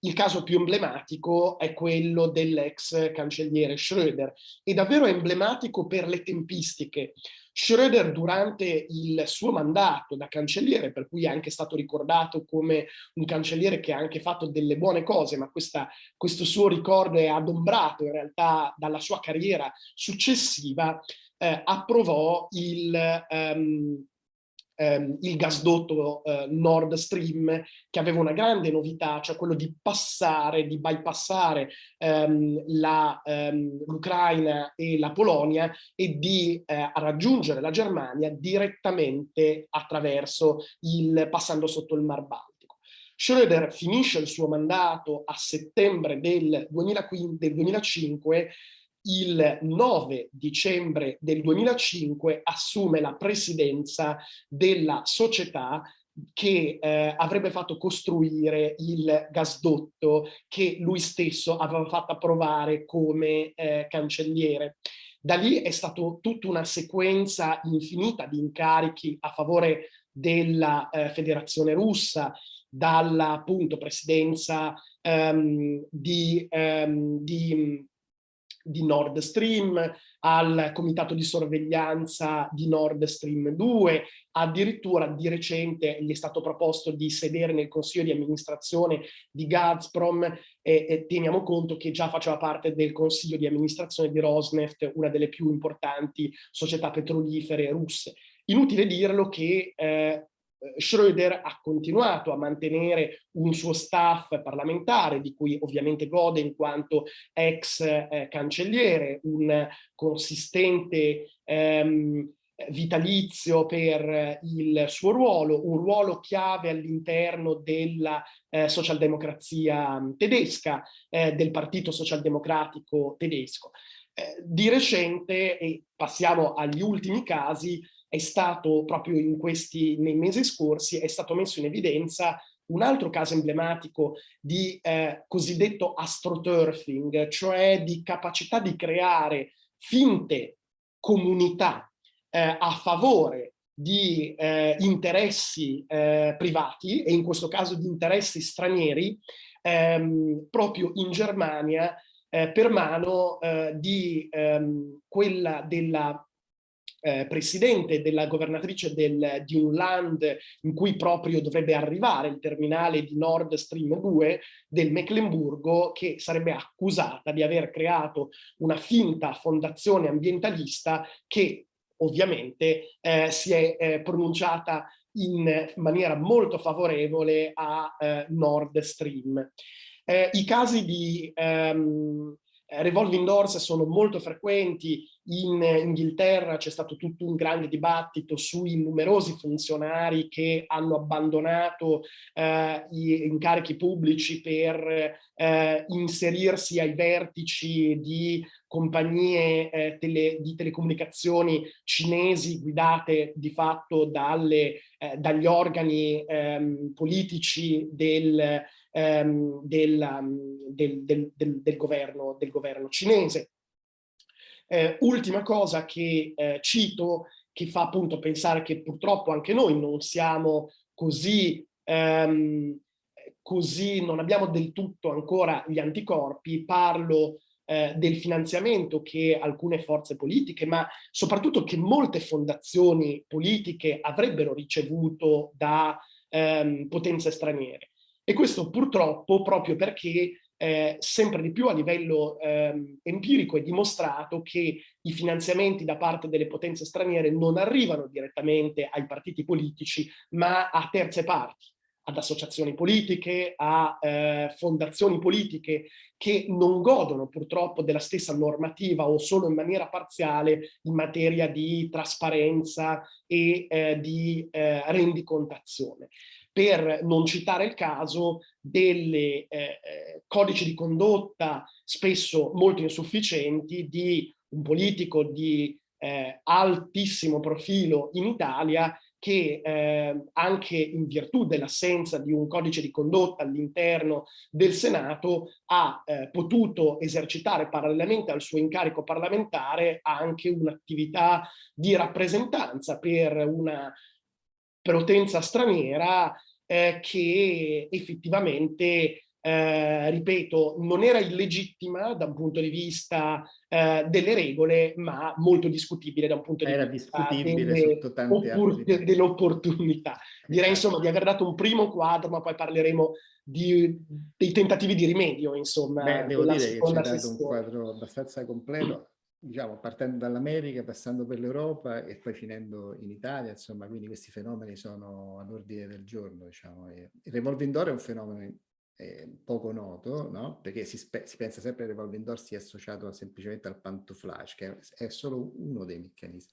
Il caso più emblematico è quello dell'ex cancelliere Schröder, e davvero emblematico per le tempistiche. Schröder durante il suo mandato da cancelliere, per cui è anche stato ricordato come un cancelliere che ha anche fatto delle buone cose, ma questa, questo suo ricordo è adombrato in realtà dalla sua carriera successiva, eh, approvò il, um, um, il gasdotto uh, Nord Stream che aveva una grande novità, cioè quello di passare, di bypassare um, l'Ucraina e la Polonia e di uh, raggiungere la Germania direttamente attraverso il, passando sotto il Mar Baltico. Schröder finisce il suo mandato a settembre del, 2015, del 2005 il 9 dicembre del 2005 assume la presidenza della società che eh, avrebbe fatto costruire il gasdotto che lui stesso aveva fatto approvare come eh, cancelliere. Da lì è stata tutta una sequenza infinita di incarichi a favore della eh, federazione russa, dalla appunto presidenza ehm, di, ehm, di di Nord Stream, al comitato di sorveglianza di Nord Stream 2, addirittura di recente gli è stato proposto di sedere nel consiglio di amministrazione di Gazprom e, e teniamo conto che già faceva parte del consiglio di amministrazione di Rosneft, una delle più importanti società petrolifere russe. Inutile dirlo che eh, Schröder ha continuato a mantenere un suo staff parlamentare, di cui ovviamente gode in quanto ex eh, cancelliere, un consistente ehm, vitalizio per il suo ruolo, un ruolo chiave all'interno della eh, socialdemocrazia tedesca, eh, del partito socialdemocratico tedesco. Eh, di recente, e passiamo agli ultimi casi, è stato proprio in questi, nei mesi scorsi, è stato messo in evidenza un altro caso emblematico di eh, cosiddetto astroturfing, cioè di capacità di creare finte comunità eh, a favore di eh, interessi eh, privati e in questo caso di interessi stranieri ehm, proprio in Germania eh, per mano eh, di ehm, quella della eh, presidente della governatrice del, di un land in cui proprio dovrebbe arrivare il terminale di Nord Stream 2 del Mecklenburgo che sarebbe accusata di aver creato una finta fondazione ambientalista che ovviamente eh, si è eh, pronunciata in maniera molto favorevole a eh, Nord Stream. Eh, I casi di ehm, revolving doors sono molto frequenti. In Inghilterra c'è stato tutto un grande dibattito sui numerosi funzionari che hanno abbandonato eh, gli incarichi pubblici per eh, inserirsi ai vertici di compagnie eh, tele, di telecomunicazioni cinesi guidate di fatto dalle, eh, dagli organi ehm, politici del, ehm, del, del, del, governo, del governo cinese. Eh, ultima cosa che eh, cito, che fa appunto pensare che purtroppo anche noi non siamo così, ehm, così non abbiamo del tutto ancora gli anticorpi, parlo eh, del finanziamento che alcune forze politiche, ma soprattutto che molte fondazioni politiche avrebbero ricevuto da ehm, potenze straniere. E questo purtroppo proprio perché eh, sempre di più a livello eh, empirico è dimostrato che i finanziamenti da parte delle potenze straniere non arrivano direttamente ai partiti politici, ma a terze parti ad associazioni politiche, a eh, fondazioni politiche che non godono purtroppo della stessa normativa o solo in maniera parziale in materia di trasparenza e eh, di eh, rendicontazione per non citare il caso delle eh, eh, codici di condotta spesso molto insufficienti di un politico di eh, altissimo profilo in Italia che eh, anche in virtù dell'assenza di un codice di condotta all'interno del Senato ha eh, potuto esercitare parallelamente al suo incarico parlamentare anche un'attività di rappresentanza per una potenza straniera eh, che effettivamente, eh, ripeto, non era illegittima da un punto di vista eh, delle regole, ma molto discutibile da un punto di era vista dell'opportunità. Direi insomma di aver dato un primo quadro, ma poi parleremo di, dei tentativi di rimedio, insomma. Beh, devo dire che ci ha dato un quadro abbastanza completo diciamo, partendo dall'America, passando per l'Europa e poi finendo in Italia, insomma, quindi questi fenomeni sono all'ordine del giorno, diciamo. E il revolving door è un fenomeno eh, poco noto, no? Perché si, si, pensa sempre che il revolving door sia associato semplicemente al pantouflage, che è, solo uno dei meccanismi.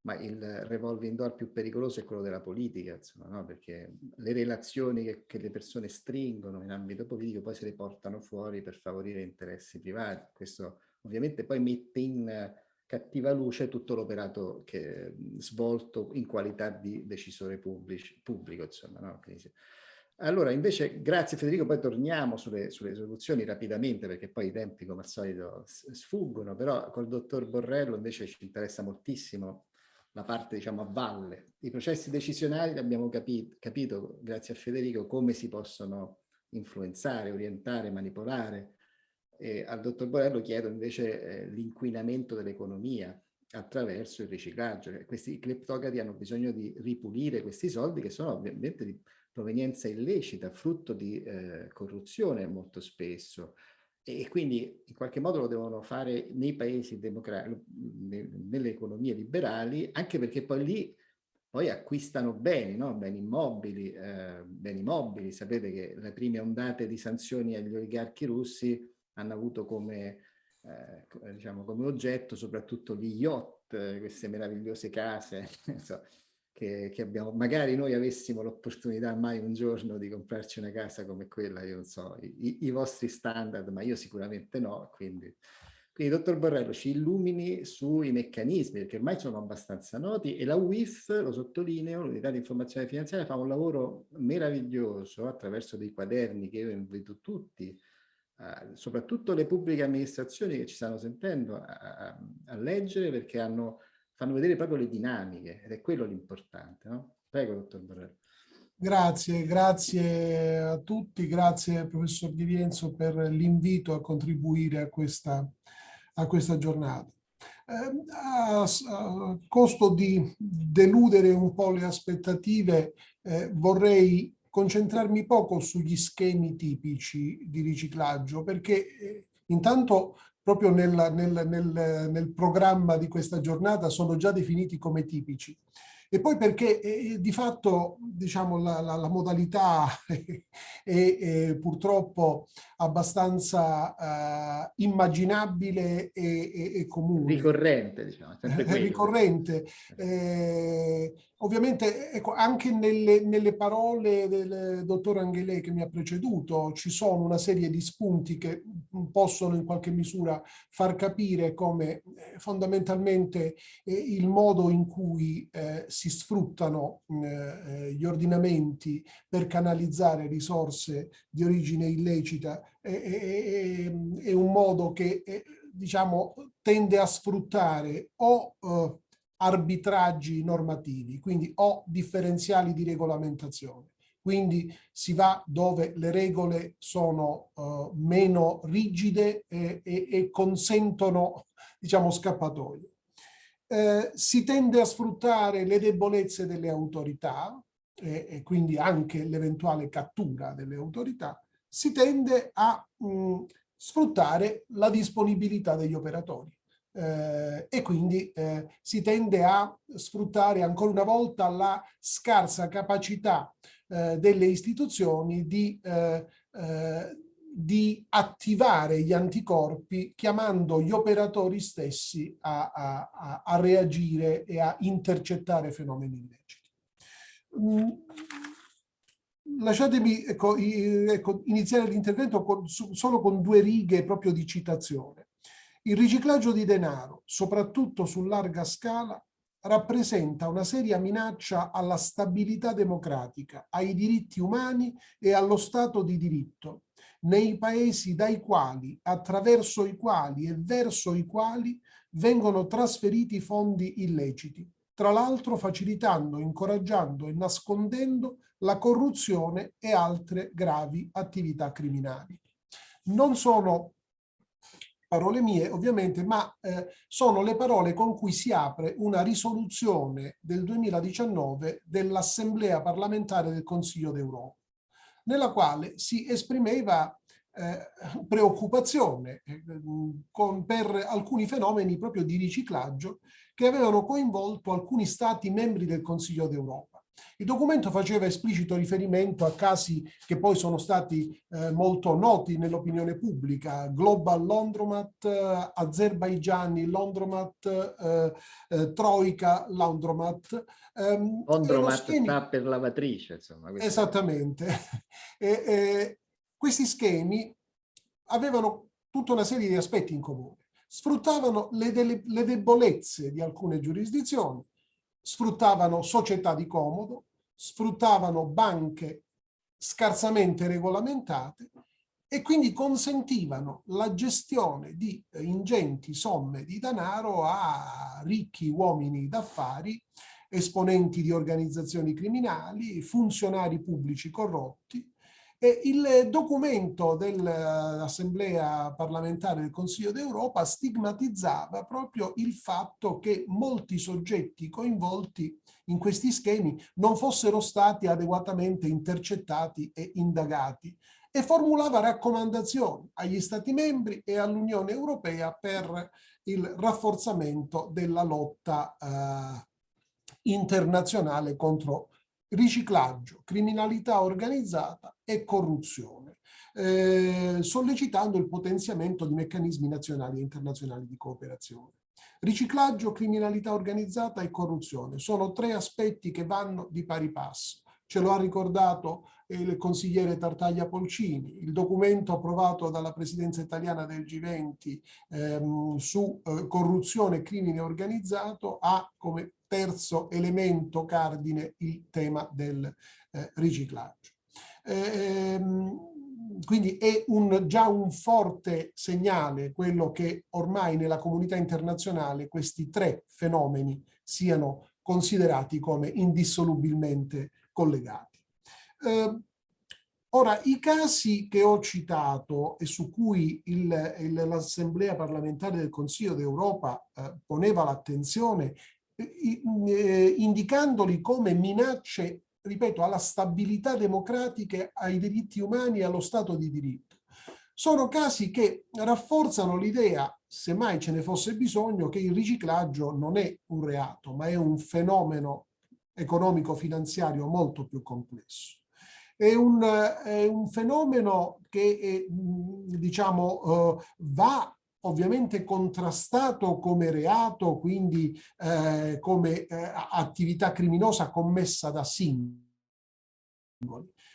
Ma il revolving door più pericoloso è quello della politica, insomma, no? Perché le relazioni che, che le persone stringono in ambito politico poi se le portano fuori per favorire interessi privati. Questo ovviamente poi mette in cattiva luce tutto l'operato svolto in qualità di decisore pubblici, pubblico. Insomma, no? Allora, invece, grazie Federico, poi torniamo sulle, sulle soluzioni rapidamente perché poi i tempi come al solito sfuggono, però col dottor Borrello invece ci interessa moltissimo la parte diciamo a valle. I processi decisionali abbiamo capito, capito grazie a Federico come si possono influenzare, orientare, manipolare. E al dottor Borrello chiedo invece eh, l'inquinamento dell'economia attraverso il riciclaggio. Questi cleptocrati hanno bisogno di ripulire questi soldi che sono ovviamente di provenienza illecita, frutto di eh, corruzione molto spesso e quindi in qualche modo lo devono fare nei paesi democratici, nelle economie liberali, anche perché poi lì poi acquistano beni, no? beni immobili, eh, beni mobili. Sapete che le prime ondate di sanzioni agli oligarchi russi hanno avuto come, eh, diciamo, come oggetto soprattutto gli yacht, queste meravigliose case. che, che abbiamo, magari noi avessimo l'opportunità mai un giorno di comprarci una casa come quella, io non so, i, i vostri standard, ma io sicuramente no, quindi... Quindi, dottor Borrello, ci illumini sui meccanismi, perché ormai sono abbastanza noti, e la UIF, lo sottolineo, l'unità di informazione finanziaria, fa un lavoro meraviglioso attraverso dei quaderni che io invito tutti, eh, soprattutto le pubbliche amministrazioni che ci stanno sentendo, a, a, a leggere, perché hanno fanno vedere proprio le dinamiche ed è quello l'importante. No? Prego, dottor Borrello. Grazie, grazie a tutti, grazie professor Di Rienzo per l'invito a contribuire a questa, a questa giornata. Eh, a, a, costo di deludere un po' le aspettative, eh, vorrei concentrarmi poco sugli schemi tipici di riciclaggio, perché eh, intanto proprio nel, nel, nel, nel programma di questa giornata sono già definiti come tipici e poi perché eh, di fatto diciamo, la, la, la modalità è, è, purtroppo abbastanza uh, immaginabile e, e, e, comune. Ricorrente, diciamo. Ricorrente. Eh, ovviamente ecco, anche nelle, nelle, parole del dottor Angelè che mi ha preceduto ci sono una serie di spunti che possono in qualche misura far capire come eh, fondamentalmente eh, il modo in cui eh, si sfruttano eh, gli ordinamenti per canalizzare risorse di origine illecita è, è, è un modo che diciamo tende a sfruttare o eh, arbitraggi normativi, quindi o differenziali di regolamentazione. Quindi si va dove le regole sono uh, meno rigide e, e, e consentono, diciamo, scappatoie. Eh, si tende a sfruttare le debolezze delle autorità e, e quindi anche l'eventuale cattura delle autorità, si tende a mh, sfruttare la disponibilità degli operatori. Eh, e quindi eh, si tende a sfruttare ancora una volta la scarsa capacità eh, delle istituzioni di eh, eh, di attivare gli anticorpi chiamando gli operatori stessi a, a, a reagire e a intercettare fenomeni illeciti. Mm, lasciatemi ecco, ecco, iniziare l'intervento solo con due righe proprio di citazione. Il riciclaggio di denaro, soprattutto su larga scala, rappresenta una seria minaccia alla stabilità democratica, ai diritti umani e allo Stato di diritto, nei paesi dai quali, attraverso i quali e verso i quali vengono trasferiti fondi illeciti, tra l'altro facilitando, incoraggiando e nascondendo la corruzione e altre gravi attività criminali. Non sono parole mie ovviamente, ma eh, sono le parole con cui si apre una risoluzione del 2019 dell'Assemblea parlamentare del Consiglio d'Europa nella quale si esprimeva eh, preoccupazione eh, con, per alcuni fenomeni proprio di riciclaggio che avevano coinvolto alcuni stati membri del Consiglio d'Europa. Il documento faceva esplicito riferimento a casi che poi sono stati eh, molto noti nell'opinione pubblica, Global Laundromat, eh, Azerbaigiani Laundromat, eh, eh Troika Laundromat. Ehm, Laundromat schemi... sta per lavatrice, insomma. Esattamente. e, questi schemi avevano tutta una serie di aspetti in comune. sfruttavano le, le debolezze di alcune giurisdizioni, sfruttavano società di comodo, sfruttavano banche scarsamente regolamentate e quindi consentivano la gestione di ingenti somme di denaro a ricchi uomini d'affari, esponenti di organizzazioni criminali, funzionari pubblici corrotti, e il documento dell'Assemblea parlamentare del Consiglio d'Europa stigmatizzava proprio il fatto che molti soggetti coinvolti in questi schemi non fossero stati adeguatamente intercettati e indagati e formulava raccomandazioni agli Stati membri e all'Unione Europea per il rafforzamento della lotta eh, internazionale contro riciclaggio, criminalità organizzata e corruzione, eh, sollecitando il potenziamento di meccanismi nazionali e internazionali di cooperazione. Riciclaggio, criminalità organizzata e corruzione sono tre aspetti che vanno di pari passo. Ce lo ha ricordato il consigliere Tartaglia Polcini, il documento approvato dalla presidenza italiana del G20 ehm, su eh, corruzione e crimine organizzato ha come terzo elemento cardine il tema del eh, riciclaggio. Ehm, quindi è un, già un forte segnale quello che ormai nella comunità internazionale questi tre fenomeni siano considerati come indissolubilmente collegati. Eh, ora, i casi che ho citato e su cui l'Assemblea parlamentare del Consiglio d'Europa eh, poneva l'attenzione eh, indicandoli come minacce, ripeto, alla stabilità democratica, ai diritti umani e allo Stato di diritto. Sono casi che rafforzano l'idea, se mai ce ne fosse bisogno, che il riciclaggio non è un reato, ma è un fenomeno economico-finanziario molto più complesso. È un, è un fenomeno che è, diciamo, uh, va ovviamente contrastato come reato, quindi eh, come eh, attività criminosa commessa da singoli,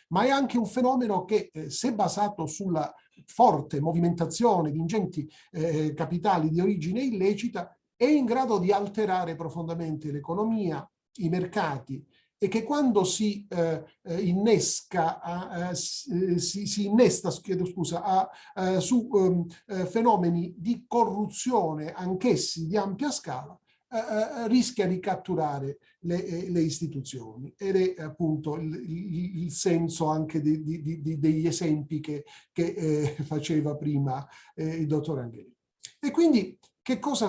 ma è anche un fenomeno che, eh, se basato sulla forte movimentazione di ingenti eh, capitali di origine illecita, è in grado di alterare profondamente l'economia, i mercati e che quando si eh, eh innesca, eh, si, si, innesta scusa, a, eh, su um, fenomeni di corruzione anch'essi di ampia scala, eh, rischia di catturare le, le, istituzioni ed è appunto il, il, il senso anche di, di, di, degli esempi che, che eh, faceva prima eh, il dottor Angeli. E quindi che cosa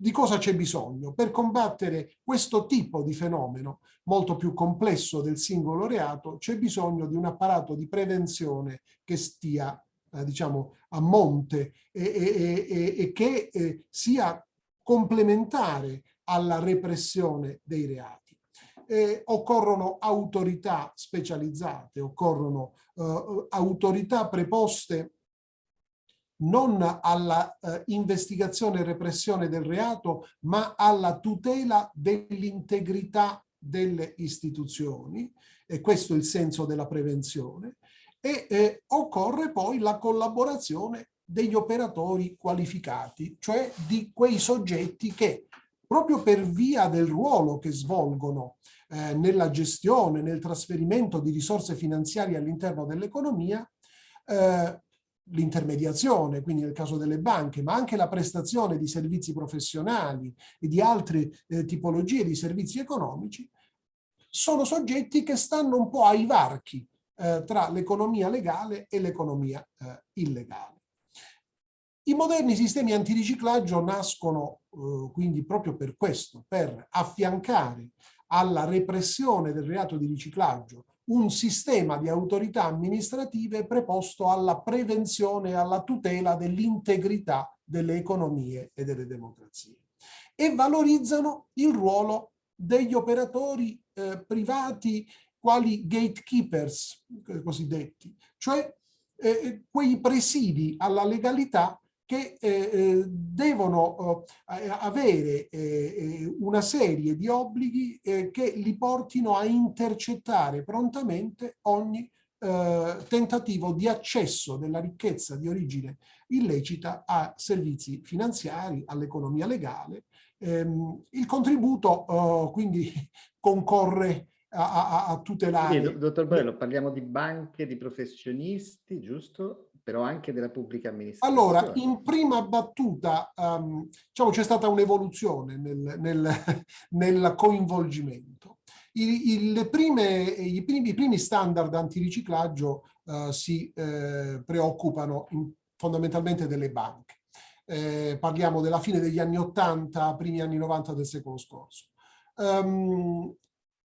di cosa c'è bisogno per combattere questo tipo di fenomeno molto più complesso del singolo reato c'è bisogno di un apparato di prevenzione che stia eh, diciamo a monte e, e, e, e che eh, sia complementare alla repressione dei reati. Eh, occorrono autorità specializzate, occorrono eh, autorità preposte non alla eh, investigazione e repressione del reato, ma alla tutela dell'integrità delle istituzioni, e questo è il senso della prevenzione, e eh, occorre poi la collaborazione degli operatori qualificati, cioè di quei soggetti che proprio per via del ruolo che svolgono eh, nella gestione, nel trasferimento di risorse finanziarie all'interno dell'economia, eh, l'intermediazione, quindi nel caso delle banche, ma anche la prestazione di servizi professionali e di altre eh, tipologie di servizi economici, sono soggetti che stanno un po' ai varchi eh, tra l'economia legale e l'economia eh, illegale. I moderni sistemi antiriciclaggio nascono eh, quindi proprio per questo, per affiancare alla repressione del reato di riciclaggio un sistema di autorità amministrative preposto alla prevenzione e alla tutela dell'integrità delle economie e delle democrazie e valorizzano il ruolo degli operatori eh, privati quali gatekeepers eh, cosiddetti, cioè eh, quei presidi alla legalità che eh, eh, devono eh, avere eh, una serie di obblighi eh, che li portino a intercettare prontamente ogni eh, tentativo di accesso della ricchezza di origine illecita a servizi finanziari, all'economia legale. Ehm, il contributo eh, quindi concorre a, a, a tutelare... Sì, dottor Borello, parliamo di banche, di professionisti, giusto? Però anche della pubblica amministrazione. Allora, in prima battuta, um, diciamo, c'è stata un'evoluzione nel, nel, nel coinvolgimento. I, i, prime, i, primi, I, primi, standard antiriciclaggio uh, si uh, preoccupano in, fondamentalmente delle banche. Eh, parliamo della fine degli anni 80, primi anni 90 del secolo scorso. Um,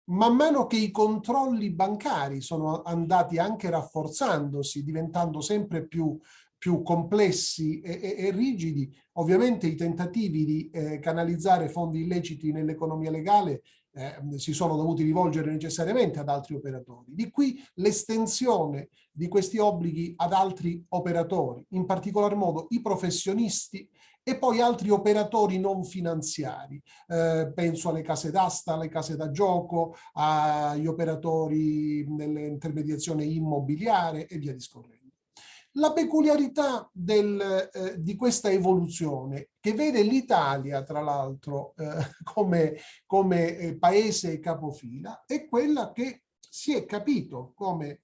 man mano che i controlli bancari sono andati anche rafforzandosi, diventando sempre più, più complessi e, e, e, rigidi, ovviamente i tentativi di eh, canalizzare fondi illeciti nell'economia legale eh, si sono dovuti rivolgere necessariamente ad altri operatori. Di qui l'estensione di questi obblighi ad altri operatori, in particolar modo i professionisti e poi altri operatori non finanziari. Eh, penso alle case d'asta, alle case da gioco, agli operatori nell'intermediazione immobiliare e via discorrendo. La peculiarità del, eh, di questa evoluzione, che vede l'Italia, tra l'altro, eh, come, come eh, paese capofila, è quella che si è capito come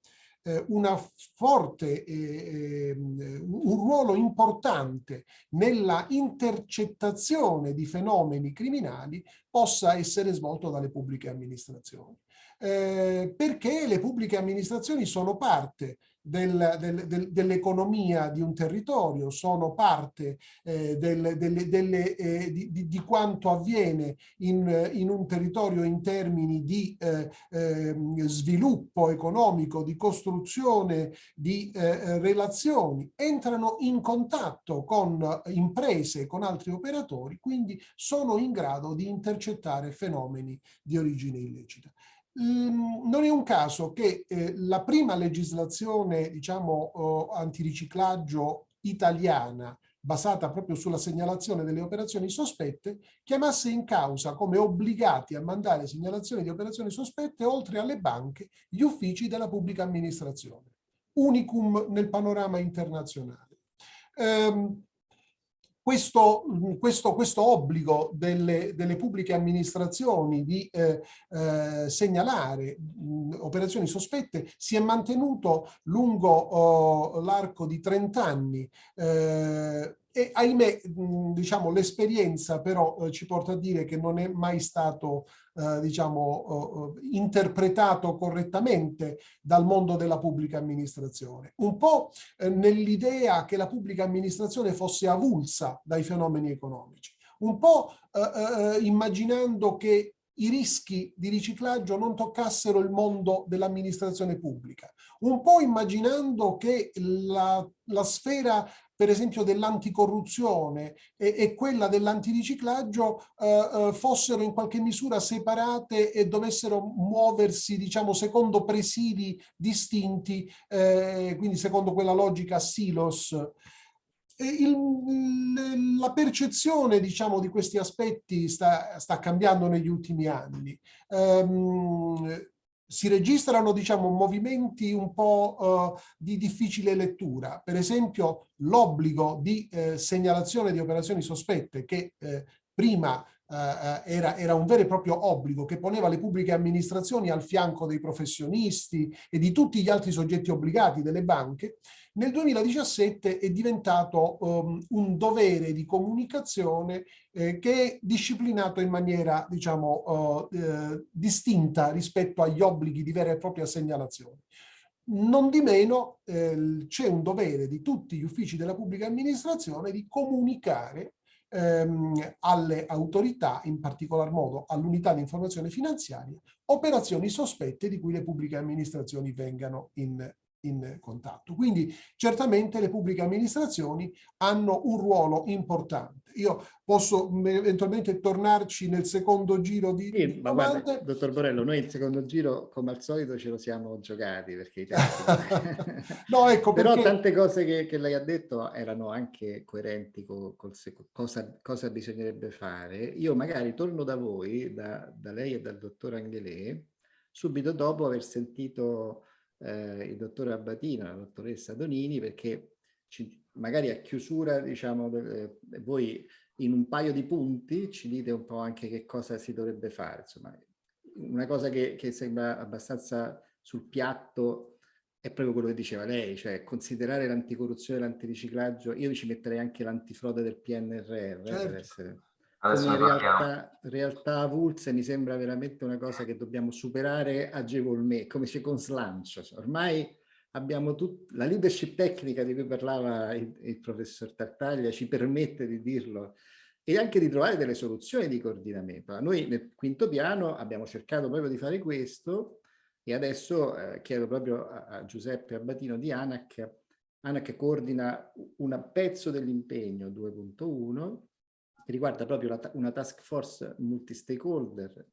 una forte, eh, ehm, un ruolo importante nella intercettazione di fenomeni criminali possa essere svolto dalle pubbliche amministrazioni. Eh, perché le pubbliche amministrazioni sono parte del, del, del, dell'economia di un territorio, sono parte eh, delle, delle, eh, di, di, di, quanto avviene in, in, un territorio in termini di eh, ehm, sviluppo economico, di costruzione di eh, relazioni, entrano in contatto con imprese, con altri operatori, quindi sono in grado di intercettare fenomeni di origine illecita. Ehm, non è un caso che eh, la prima legislazione, diciamo, antiriciclaggio italiana, basata proprio sulla segnalazione delle operazioni sospette, chiamasse in causa come obbligati a mandare segnalazioni di operazioni sospette, oltre alle banche, gli uffici della pubblica amministrazione. Unicum nel panorama internazionale. Um, questo, questo, questo obbligo delle, delle, pubbliche amministrazioni di eh, eh, segnalare mh, operazioni sospette si è mantenuto lungo oh, l'arco di 30 anni. Eh, e ahimè, diciamo, l'esperienza però eh, ci porta a dire che non è mai stato, eh, diciamo, eh, interpretato correttamente dal mondo della pubblica amministrazione. Un po' eh, nell'idea che la pubblica amministrazione fosse avulsa dai fenomeni economici, un po' eh, eh, immaginando che i rischi di riciclaggio non toccassero il mondo dell'amministrazione pubblica, un po' immaginando che la, la sfera per esempio dell'anticorruzione e, e, quella dell'antiriciclaggio eh, eh, fossero in qualche misura separate e dovessero muoversi diciamo secondo presidi distinti, eh, quindi secondo quella logica silos. Il, la percezione diciamo, di questi aspetti sta, sta cambiando negli ultimi anni. Um, si registrano diciamo, movimenti un po' uh, di difficile lettura. Per esempio l'obbligo di eh, segnalazione di operazioni sospette che eh, prima Uh, era, era, un vero e proprio obbligo che poneva le pubbliche amministrazioni al fianco dei professionisti e di tutti gli altri soggetti obbligati delle banche, nel 2017 è diventato um, un dovere di comunicazione eh, che è disciplinato in maniera, diciamo, uh, eh, distinta rispetto agli obblighi di vera e propria segnalazione. Non di meno eh, c'è un dovere di tutti gli uffici della pubblica amministrazione di comunicare ehm, alle autorità, in particolar modo all'unità di informazione finanziaria, operazioni sospette di cui le pubbliche amministrazioni vengano in, in contatto. Quindi certamente le pubbliche amministrazioni hanno un ruolo importante. Io posso eventualmente tornarci nel secondo giro di, sì, ma guarda, dottor Borello, noi il secondo giro come al solito ce lo siamo giocati perché no, ecco però perché... tante cose che, che, lei ha detto erano anche coerenti con, con cosa, cosa bisognerebbe fare. Io magari torno da voi, da, da lei e dal dottor Angelè, subito dopo aver sentito eh, il dottore Abbatino e la dottoressa Donini perché ci, magari a chiusura, diciamo, eh, voi in un paio di punti ci dite un po' anche che cosa si dovrebbe fare. Insomma, una cosa che, che sembra abbastanza sul piatto è proprio quello che diceva lei, cioè considerare l'anticorruzione e l'antiriciclaggio, io ci metterei anche l'antifrode del PNRR certo. per essere... Come realtà, realtà avulse mi sembra veramente una cosa che dobbiamo superare agevolmente, come c'è con slancio. Ormai abbiamo tut... la leadership tecnica di cui parlava il, il professor Tartaglia ci permette di dirlo e anche di trovare delle soluzioni di coordinamento. Noi nel quinto piano abbiamo cercato proprio di fare questo e adesso eh, chiedo proprio a, a Giuseppe Abbatino di ANAC. ANAC coordina un pezzo dell'impegno 2.1 che riguarda proprio la, una task force multi-stakeholder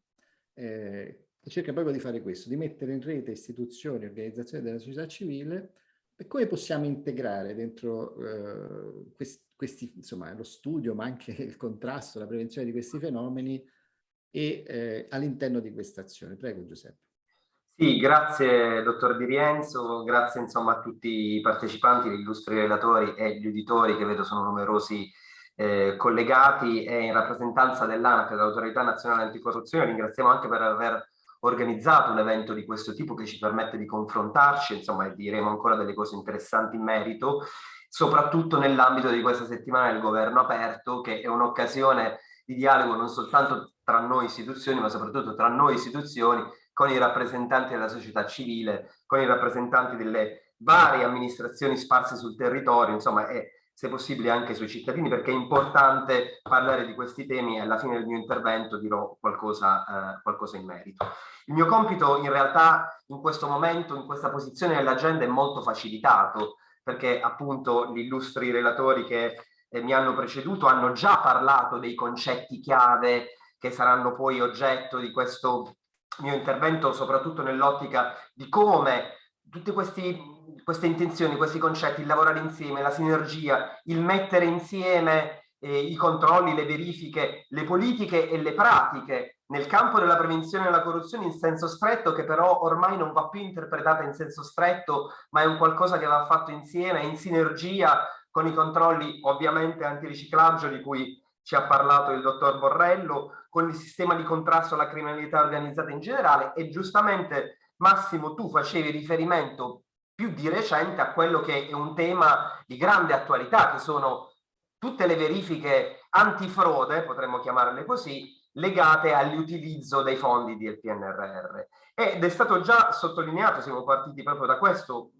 eh, che cerca proprio di fare questo, di mettere in rete istituzioni, organizzazioni della società civile e come possiamo integrare dentro eh, questi, questi, insomma, lo studio, ma anche il contrasto, la prevenzione di questi fenomeni e eh, all'interno di questa azione. Prego Giuseppe. Sì, grazie dottor Di Rienzo, grazie insomma a tutti i partecipanti, gli illustri relatori e gli uditori che vedo sono numerosi eh, collegati e in rappresentanza dell'ANAC, dell'Autorità Nazionale Anticorruzione, ringraziamo anche per aver organizzato un evento di questo tipo che ci permette di confrontarci, insomma, e diremo ancora delle cose interessanti in merito, soprattutto nell'ambito di questa settimana del governo aperto, che è un'occasione di dialogo non soltanto tra noi istituzioni, ma soprattutto tra noi istituzioni, con i rappresentanti della società civile, con i rappresentanti delle varie amministrazioni sparse sul territorio, insomma, è se possibile anche sui cittadini, perché è importante parlare di questi temi e alla fine del mio intervento dirò qualcosa, eh, qualcosa in merito. Il mio compito in realtà in questo momento, in questa posizione nell'agenda è molto facilitato, perché appunto gli illustri relatori che eh, mi hanno preceduto hanno già parlato dei concetti chiave che saranno poi oggetto di questo mio intervento, soprattutto nell'ottica di come tutti questi queste intenzioni, questi concetti, il lavorare insieme, la sinergia, il mettere insieme eh, i controlli, le verifiche, le politiche e le pratiche nel campo della prevenzione della corruzione in senso stretto, che però ormai non va più interpretata in senso stretto, ma è un qualcosa che va fatto insieme, in sinergia con i controlli ovviamente antiriciclaggio di cui ci ha parlato il dottor Borrello, con il sistema di contrasto alla criminalità organizzata in generale. E giustamente Massimo tu facevi riferimento più di recente a quello che è un tema di grande attualità, che sono tutte le verifiche antifrode, potremmo chiamarle così, legate all'utilizzo dei fondi del PNRR. Ed è stato già sottolineato, siamo partiti proprio da questo,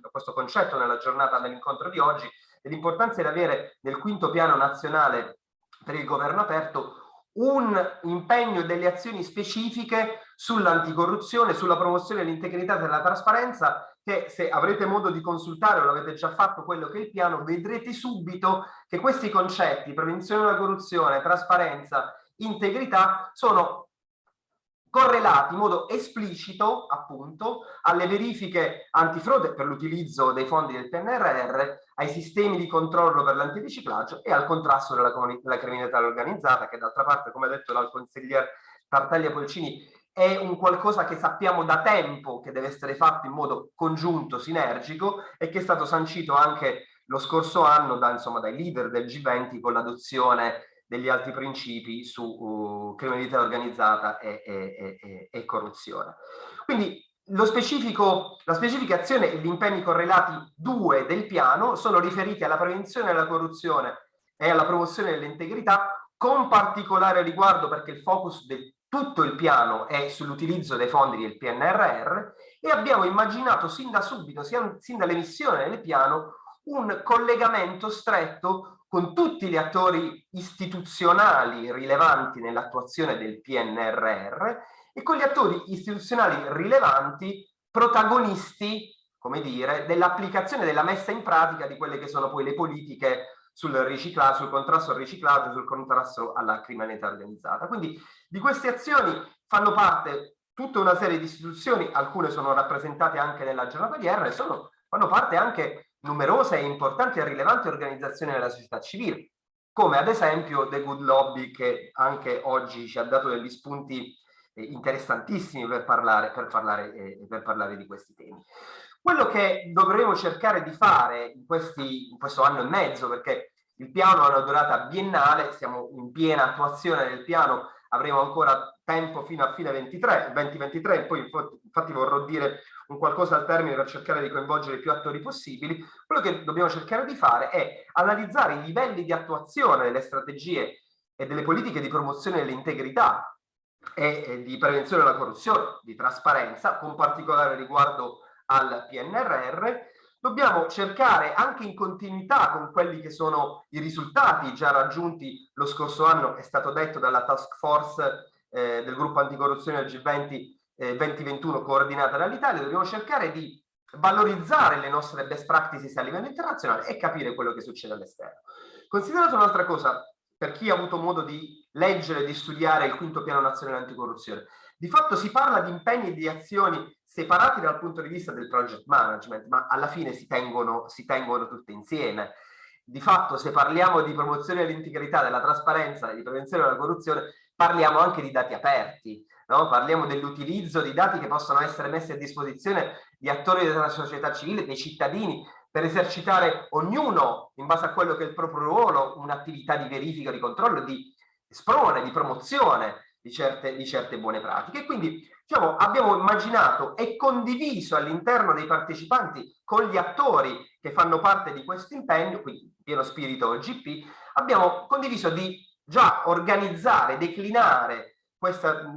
da questo concetto nella giornata dell'incontro di oggi, l'importanza di avere nel quinto piano nazionale per il governo aperto un impegno e delle azioni specifiche sull'anticorruzione, sulla promozione dell'integrità e della trasparenza che se avrete modo di consultare o l'avete già fatto quello che è il piano, vedrete subito che questi concetti, prevenzione della corruzione, trasparenza, integrità, sono correlati in modo esplicito appunto alle verifiche antifrode per l'utilizzo dei fondi del PNRR, ai sistemi di controllo per l'antiriciclaggio e al contrasto della, della criminalità organizzata che d'altra parte come detto dal consigliere Tartaglia Polcini è un qualcosa che sappiamo da tempo che deve essere fatto in modo congiunto, sinergico e che è stato sancito anche lo scorso anno da, insomma, dai leader del G20 con l'adozione degli altri principi su uh, criminalità organizzata e, e, e, e corruzione. Quindi specifico, la specifica azione e gli impegni correlati due del piano sono riferiti alla prevenzione della corruzione e alla promozione dell'integrità, con particolare riguardo perché il focus di tutto il piano è sull'utilizzo dei fondi del PNRR e abbiamo immaginato sin da subito, sin dall'emissione del piano, un collegamento stretto con tutti gli attori istituzionali rilevanti nell'attuazione del PNRR e con gli attori istituzionali rilevanti protagonisti, come dire, dell'applicazione, della messa in pratica di quelle che sono poi le politiche sul sul contrasto al riciclaggio, sul contrasto alla criminalità organizzata. Quindi di queste azioni fanno parte tutta una serie di istituzioni, alcune sono rappresentate anche nella giornata di R, sono, fanno parte anche numerose e importanti e rilevanti organizzazioni della società civile, come ad esempio The Good Lobby che anche oggi ci ha dato degli spunti interessantissimi per parlare, per, parlare, eh, per parlare di questi temi. Quello che dovremo cercare di fare in, questi, in questo anno e mezzo, perché il piano ha una durata biennale, siamo in piena attuazione del piano, avremo ancora tempo fino a fine 23, 2023, poi infatti vorrò dire un qualcosa al termine per cercare di coinvolgere più attori possibili, quello che dobbiamo cercare di fare è analizzare i livelli di attuazione delle strategie e delle politiche di promozione dell'integrità e di prevenzione della corruzione, di trasparenza, con particolare riguardo al PNRR, dobbiamo cercare anche in continuità con quelli che sono i risultati già raggiunti lo scorso anno, è stato detto dalla task force eh, del gruppo anticorruzione del G20 eh, 2021 coordinata dall'Italia, dobbiamo cercare di valorizzare le nostre best practices a livello internazionale e capire quello che succede all'esterno. Considerato un'altra cosa, per chi ha avuto modo di leggere e di studiare il quinto piano nazionale anticorruzione, di fatto si parla di impegni e di azioni separati dal punto di vista del project management, ma alla fine si tengono, si tengono tutte insieme. Di fatto se parliamo di promozione dell'integrità, della trasparenza e di prevenzione della corruzione, parliamo anche di dati aperti, no? parliamo dell'utilizzo di dati che possono essere messi a disposizione di attori della società civile, dei cittadini, per esercitare ognuno, in base a quello che è il proprio ruolo, un'attività di verifica, di controllo, di sprone, di promozione di certe, di certe buone pratiche. Quindi diciamo, abbiamo immaginato e condiviso all'interno dei partecipanti con gli attori che fanno parte di questo impegno, quindi pieno spirito GP, abbiamo condiviso di già organizzare, declinare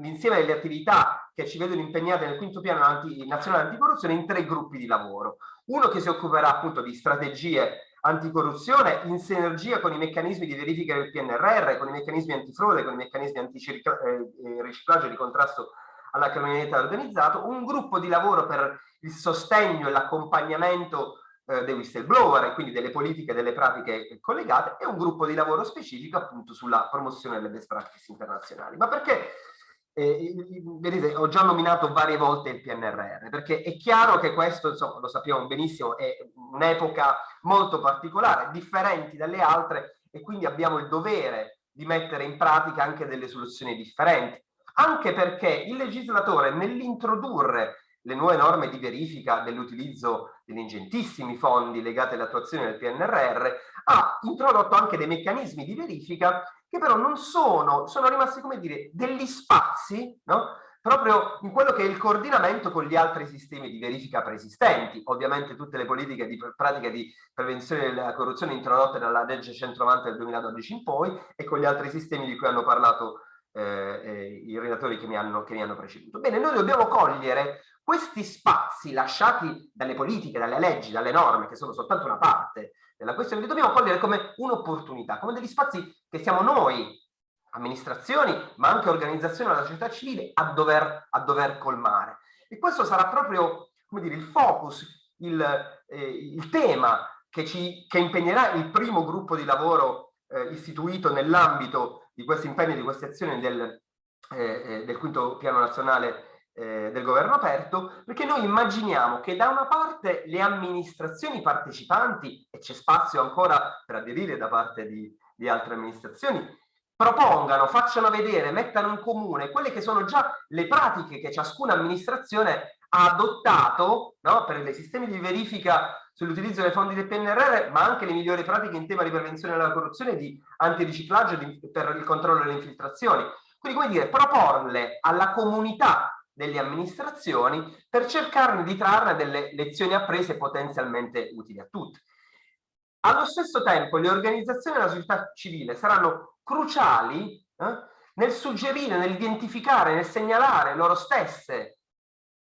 l'insieme delle attività che ci vedono impegnate nel quinto piano anti, nazionale anticorruzione in tre gruppi di lavoro. Uno che si occuperà appunto di strategie anticorruzione in sinergia con i meccanismi di verifica del PNRR, con i meccanismi antifrode, con i meccanismi antiriciclaggio eh, e di contrasto alla criminalità organizzata, un gruppo di lavoro per il sostegno e l'accompagnamento eh, dei whistleblower e quindi delle politiche e delle pratiche collegate e un gruppo di lavoro specifico appunto sulla promozione delle best practice internazionali. Ma perché eh, vedete, ho già nominato varie volte il PNRR, perché è chiaro che questo, insomma, lo sappiamo benissimo, è un'epoca molto particolare, differenti dalle altre, e quindi abbiamo il dovere di mettere in pratica anche delle soluzioni differenti, anche perché il legislatore nell'introdurre le nuove norme di verifica dell'utilizzo degli ingentissimi fondi legati all'attuazione del PNRR ha introdotto anche dei meccanismi di verifica che però non sono, sono rimasti come dire degli spazi, no? proprio in quello che è il coordinamento con gli altri sistemi di verifica preesistenti. Ovviamente tutte le politiche di pratica di prevenzione della corruzione introdotte dalla legge 190 del 2012 in poi e con gli altri sistemi di cui hanno parlato eh, eh, i relatori che mi, hanno, che mi hanno preceduto. Bene, noi dobbiamo cogliere questi spazi lasciati dalle politiche, dalle leggi, dalle norme, che sono soltanto una parte della questione, li dobbiamo cogliere come un'opportunità, come degli spazi che siamo noi, amministrazioni, ma anche organizzazioni della società civile, a dover, a dover colmare. E questo sarà proprio, come dire, il focus, il, eh, il tema che, ci, che impegnerà il primo gruppo di lavoro eh, istituito nell'ambito di questi impegni, di queste azioni del, eh, eh del quinto piano nazionale eh, del governo aperto, perché noi immaginiamo che da una parte le amministrazioni partecipanti, e c'è spazio ancora per aderire da parte di, di altre amministrazioni, propongano, facciano vedere, mettano in comune quelle che sono già le pratiche che ciascuna amministrazione ha adottato no, per i sistemi di verifica sull'utilizzo dei fondi del PNRR, ma anche le migliori pratiche in tema di prevenzione della corruzione di antiriciclaggio di, per il controllo delle infiltrazioni. Quindi, come dire, proporle alla comunità delle amministrazioni per cercare di trarre delle lezioni apprese potenzialmente utili a tutti. Allo stesso tempo le organizzazioni della società civile saranno cruciali eh, nel suggerire, nell'identificare, nel segnalare loro stesse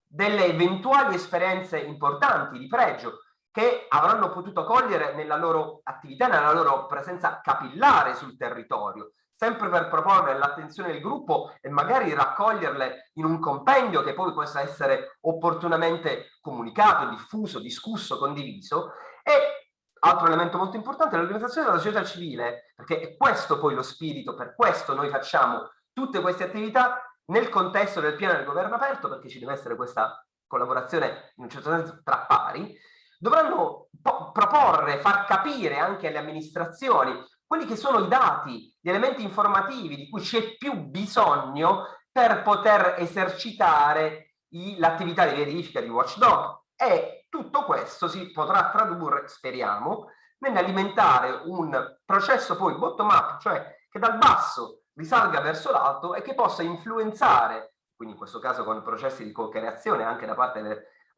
delle eventuali esperienze importanti di pregio che avranno potuto cogliere nella loro attività, nella loro presenza capillare sul territorio, sempre per proporre l'attenzione del gruppo e magari raccoglierle in un compendio che poi possa essere opportunamente comunicato, diffuso, discusso, condiviso. E altro elemento molto importante, l'organizzazione della società civile, perché è questo poi lo spirito, per questo noi facciamo tutte queste attività nel contesto del piano del governo aperto, perché ci deve essere questa collaborazione in un certo senso tra pari, dovranno proporre, far capire anche alle amministrazioni quelli che sono i dati, gli elementi informativi di cui c'è più bisogno per poter esercitare l'attività di verifica di watchdog. E tutto questo si potrà tradurre, speriamo, nell'alimentare un processo poi bottom up, cioè che dal basso risalga verso l'alto e che possa influenzare, quindi in questo caso con processi di co-creazione anche da parte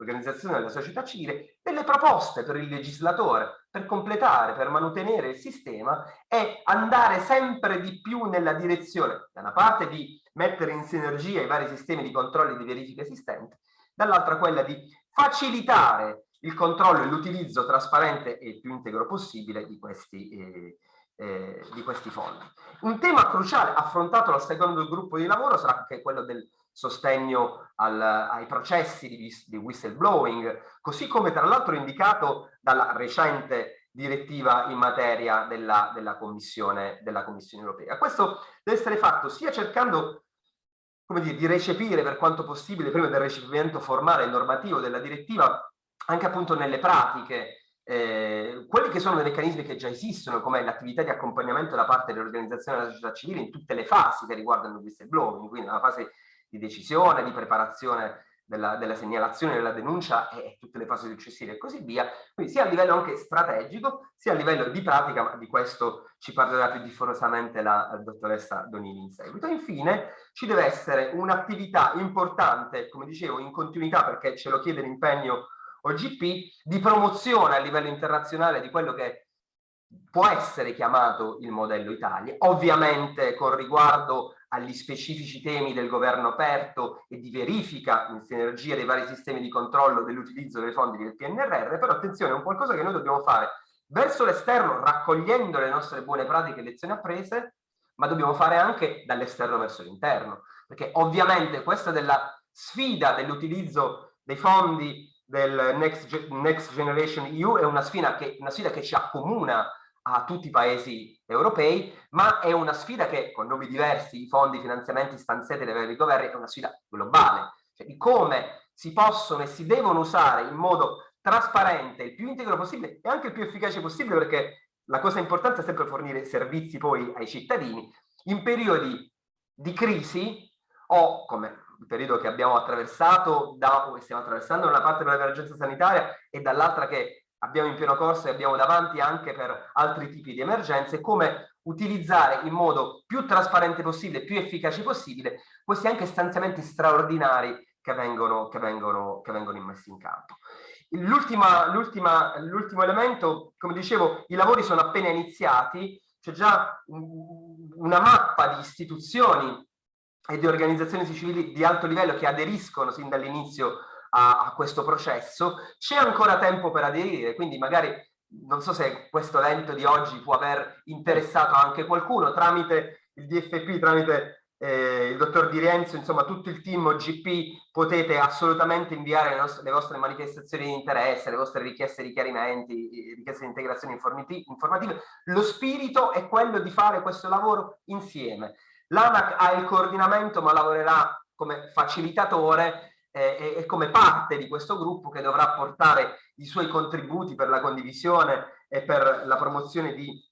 dell'organizzazione della società civile, delle proposte per il legislatore, per completare, per mantenere il sistema e andare sempre di più nella direzione, da una parte di mettere in sinergia i vari sistemi di controllo e di verifica esistenti, dall'altra quella di facilitare il controllo e l'utilizzo trasparente e più integro possibile di questi, eh, eh, di questi fondi. Un tema cruciale affrontato dal secondo gruppo di lavoro sarà anche quello del sostegno al, ai processi di, di whistleblowing, così come tra l'altro indicato dalla recente direttiva in materia della, della, commissione, della Commissione europea. Questo deve essere fatto sia cercando come dire, di recepire per quanto possibile, prima del recepimento formale e normativo della direttiva, anche appunto nelle pratiche, eh, quelli che sono dei meccanismi che già esistono, come l'attività di accompagnamento da parte dell'organizzazione della società civile in tutte le fasi che riguardano il whistleblowing, quindi nella fase di decisione, di preparazione della, della, segnalazione, della denuncia e tutte le fasi successive e così via, quindi sia a livello anche strategico, sia a livello di pratica, ma di questo ci parlerà più diffusamente la, la dottoressa Donini in seguito. Infine ci deve essere un'attività importante, come dicevo, in continuità perché ce lo chiede l'impegno OGP, di promozione a livello internazionale di quello che può essere chiamato il modello Italia, ovviamente con riguardo agli specifici temi del governo aperto e di verifica in sinergia dei vari sistemi di controllo dell'utilizzo dei fondi del PNRR, però attenzione, è un qualcosa che noi dobbiamo fare. Verso l'esterno raccogliendo le nostre buone pratiche e lezioni apprese, ma dobbiamo fare anche dall'esterno verso l'interno, perché ovviamente questa della sfida dell'utilizzo dei fondi del Next, Next Generation EU è una sfida, che, una sfida che ci accomuna a tutti i paesi europei, ma è una sfida che con nomi diversi, i fondi, i finanziamenti stanziati dai vari governi, è una sfida globale, cioè di come si possono e si devono usare in modo trasparente, il più integro possibile e anche il più efficace possibile, perché la cosa importante è sempre fornire servizi poi ai cittadini in periodi di crisi o come il periodo che abbiamo attraversato da, stiamo attraversando da una parte per l'emergenza sanitaria e dall'altra che abbiamo in pieno corso e abbiamo davanti anche per altri tipi di emergenze, come utilizzare in modo più trasparente possibile, più efficace possibile, questi anche stanziamenti straordinari che vengono, che vengono, che vengono immessi in campo. L'ultimo elemento, come dicevo, i lavori sono appena iniziati, c'è già una mappa di istituzioni e di organizzazioni civili di alto livello che aderiscono sin dall'inizio a, a questo processo, c'è ancora tempo per aderire, quindi magari non so se questo evento di oggi può aver interessato anche qualcuno tramite il DFP, tramite eh, il dottor Di Rienzo, insomma tutto il team OGP potete assolutamente inviare le, nostre, le, vostre manifestazioni di interesse, le vostre richieste di chiarimenti, richieste di integrazione informative. Lo spirito è quello di fare questo lavoro insieme. L'ANAC ha il coordinamento ma lavorerà come facilitatore eh, e come parte di questo gruppo che dovrà portare i suoi contributi per la condivisione e per la promozione di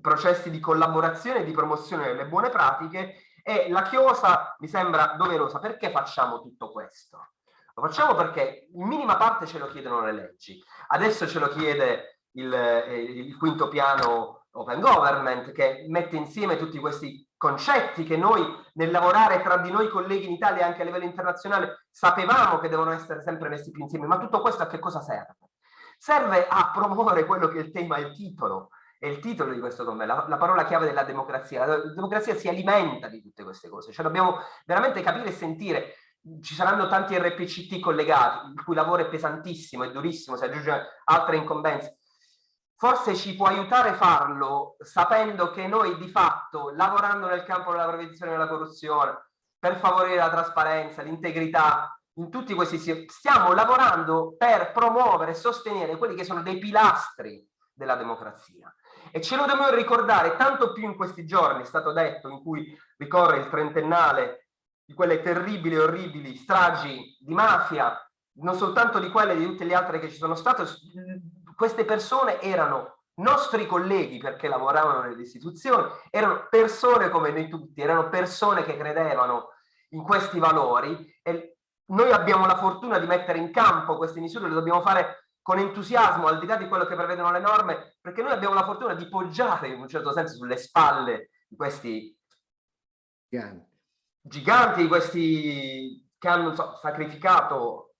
processi di collaborazione e di promozione delle buone pratiche e la chiosa mi sembra doverosa. Perché facciamo tutto questo? Lo facciamo perché in minima parte ce lo chiedono le leggi. Adesso ce lo chiede il, eh, il quinto piano Open Government che mette insieme tutti questi concetti che noi nel lavorare tra di noi colleghi in Italia e anche a livello internazionale sapevamo che devono essere sempre messi più insieme, ma tutto questo a che cosa serve? Serve a promuovere quello che è il tema, il titolo, è il titolo di questo convegno, la, la, parola chiave della democrazia. La democrazia si alimenta di tutte queste cose, cioè dobbiamo veramente capire e sentire. Ci saranno tanti RPCT collegati, il cui lavoro è pesantissimo, è durissimo, si aggiunge altre incombenze forse ci può aiutare a farlo sapendo che noi di fatto, lavorando nel campo della prevenzione della corruzione, per favorire la trasparenza, l'integrità, in tutti questi stiamo lavorando per promuovere e sostenere quelli che sono dei pilastri della democrazia. E ce lo dobbiamo ricordare tanto più in questi giorni, è stato detto, in cui ricorre il trentennale di quelle terribili e orribili stragi di mafia, non soltanto di quelle di tutte le altre che ci sono state, queste persone erano nostri colleghi perché lavoravano nelle istituzioni, erano persone come noi tutti, erano persone che credevano in questi valori e noi abbiamo la fortuna di mettere in campo queste misure, le dobbiamo fare con entusiasmo, al di là di quello che prevedono le norme, perché noi abbiamo la fortuna di poggiare in un certo senso sulle spalle di questi giganti, giganti di questi che hanno so, sacrificato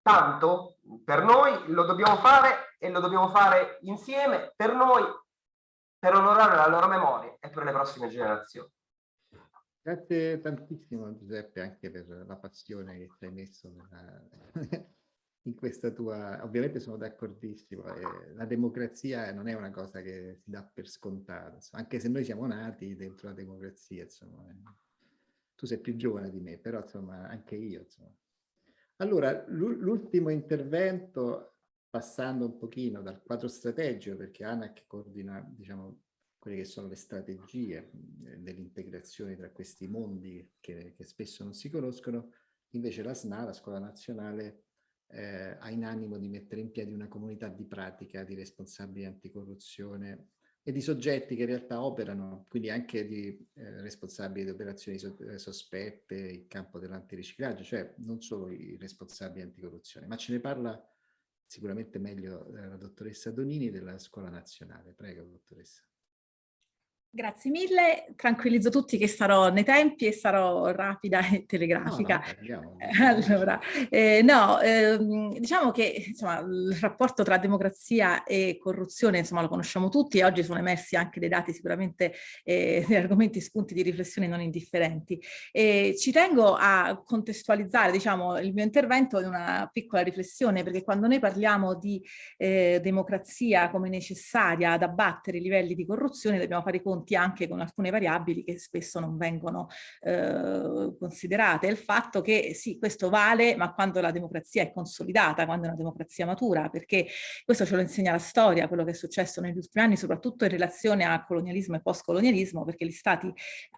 tanto per noi, lo dobbiamo fare e lo dobbiamo fare insieme per noi, per onorare la loro memoria e per le prossime generazioni. Grazie tantissimo Giuseppe anche per la passione che hai messo nella, in questa tua... Ovviamente sono d'accordissimo, eh, la democrazia non è una cosa che si dà per scontata, anche se noi siamo nati dentro la democrazia, insomma. Eh. Tu sei più giovane di me, però insomma anche io. Insomma. Allora, l'ultimo intervento, passando un pochino dal quadro strategico, perché ANAC coordina, diciamo, quelle che sono le strategie dell'integrazione tra questi mondi che, che, spesso non si conoscono, invece la SNA, la Scuola Nazionale, eh, ha in animo di mettere in piedi una comunità di pratica di responsabili anticorruzione e di soggetti che in realtà operano, quindi anche di eh, responsabili di operazioni so eh, sospette in campo dell'antiriciclaggio, cioè non solo i responsabili anticorruzione, ma ce ne parla sicuramente meglio eh, la dottoressa Donini della Scuola Nazionale. Prego, dottoressa. Grazie mille, tranquillizzo tutti che sarò nei tempi e sarò rapida e telegrafica. No, no, allora, eh, no ehm, diciamo che insomma, il rapporto tra democrazia e corruzione insomma, lo conosciamo tutti e oggi sono emersi anche dei dati sicuramente, eh, degli argomenti spunti di riflessione non indifferenti. E ci tengo a contestualizzare diciamo, il mio intervento in una piccola riflessione perché quando noi parliamo di eh, democrazia come necessaria ad abbattere i livelli di corruzione dobbiamo fare conto conti anche con alcune variabili che spesso non vengono eh, considerate. Il fatto che sì, questo vale, ma quando la democrazia è consolidata, quando è una democrazia matura, perché questo ce lo insegna la storia, quello che è successo negli ultimi anni, soprattutto in relazione a colonialismo e postcolonialismo, perché gli stati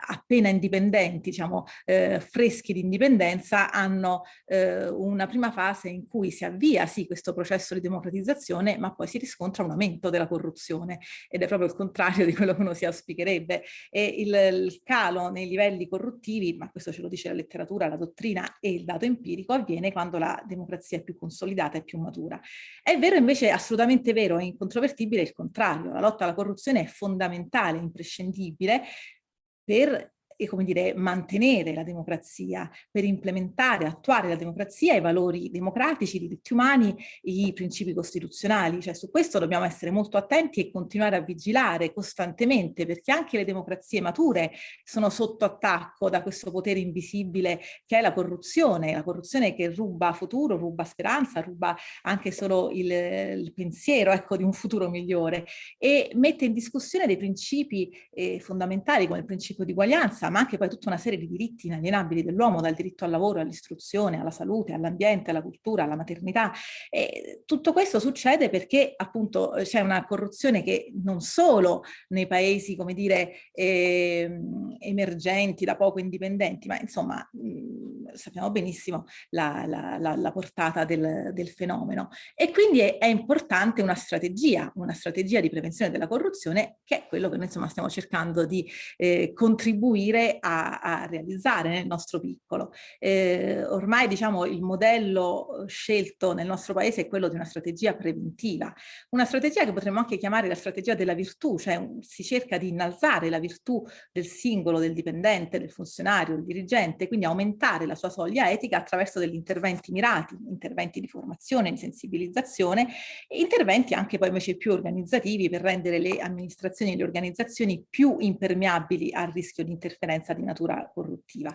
appena indipendenti, diciamo eh, freschi di indipendenza, hanno eh, una prima fase in cui si avvia sì questo processo di democratizzazione, ma poi si riscontra un aumento della corruzione ed è proprio il contrario di quello che uno si auspica auspicherebbe, e il, il calo nei livelli corruttivi, ma questo ce lo dice la letteratura, la dottrina e il dato empirico, avviene quando la democrazia è più consolidata e più matura. È vero invece, assolutamente vero e incontrovertibile il contrario, la lotta alla corruzione è fondamentale, imprescindibile per e come dire, mantenere la democrazia, per implementare, attuare la democrazia, i valori democratici, i diritti umani, i principi costituzionali. Cioè su questo dobbiamo essere molto attenti e continuare a vigilare costantemente perché anche le democrazie mature sono sotto attacco da questo potere invisibile che è la corruzione, la corruzione che ruba futuro, ruba speranza, ruba anche solo il, il pensiero ecco, di un futuro migliore e mette in discussione dei principi eh, fondamentali come il principio di uguaglianza ma anche poi tutta una serie di diritti inalienabili dell'uomo, dal diritto al lavoro, all'istruzione, alla salute, all'ambiente, alla cultura, alla maternità. E tutto questo succede perché appunto c'è una corruzione che non solo nei paesi, come dire, eh, emergenti, da poco indipendenti, ma insomma mh, sappiamo benissimo la, la, la, la portata del, del, fenomeno. E quindi è, è importante una strategia, una strategia di prevenzione della corruzione, che è quello che noi insomma stiamo cercando di eh, contribuire riuscire a, a realizzare nel nostro piccolo. Eh, ormai diciamo il modello scelto nel nostro paese è quello di una strategia preventiva, una strategia che potremmo anche chiamare la strategia della virtù, cioè si cerca di innalzare la virtù del singolo, del dipendente, del funzionario, del dirigente, quindi aumentare la sua soglia etica attraverso degli interventi mirati, interventi di formazione, di sensibilizzazione, e interventi anche poi invece più organizzativi per rendere le amministrazioni e le organizzazioni più impermeabili al rischio di interferenza interferenza di natura corruttiva.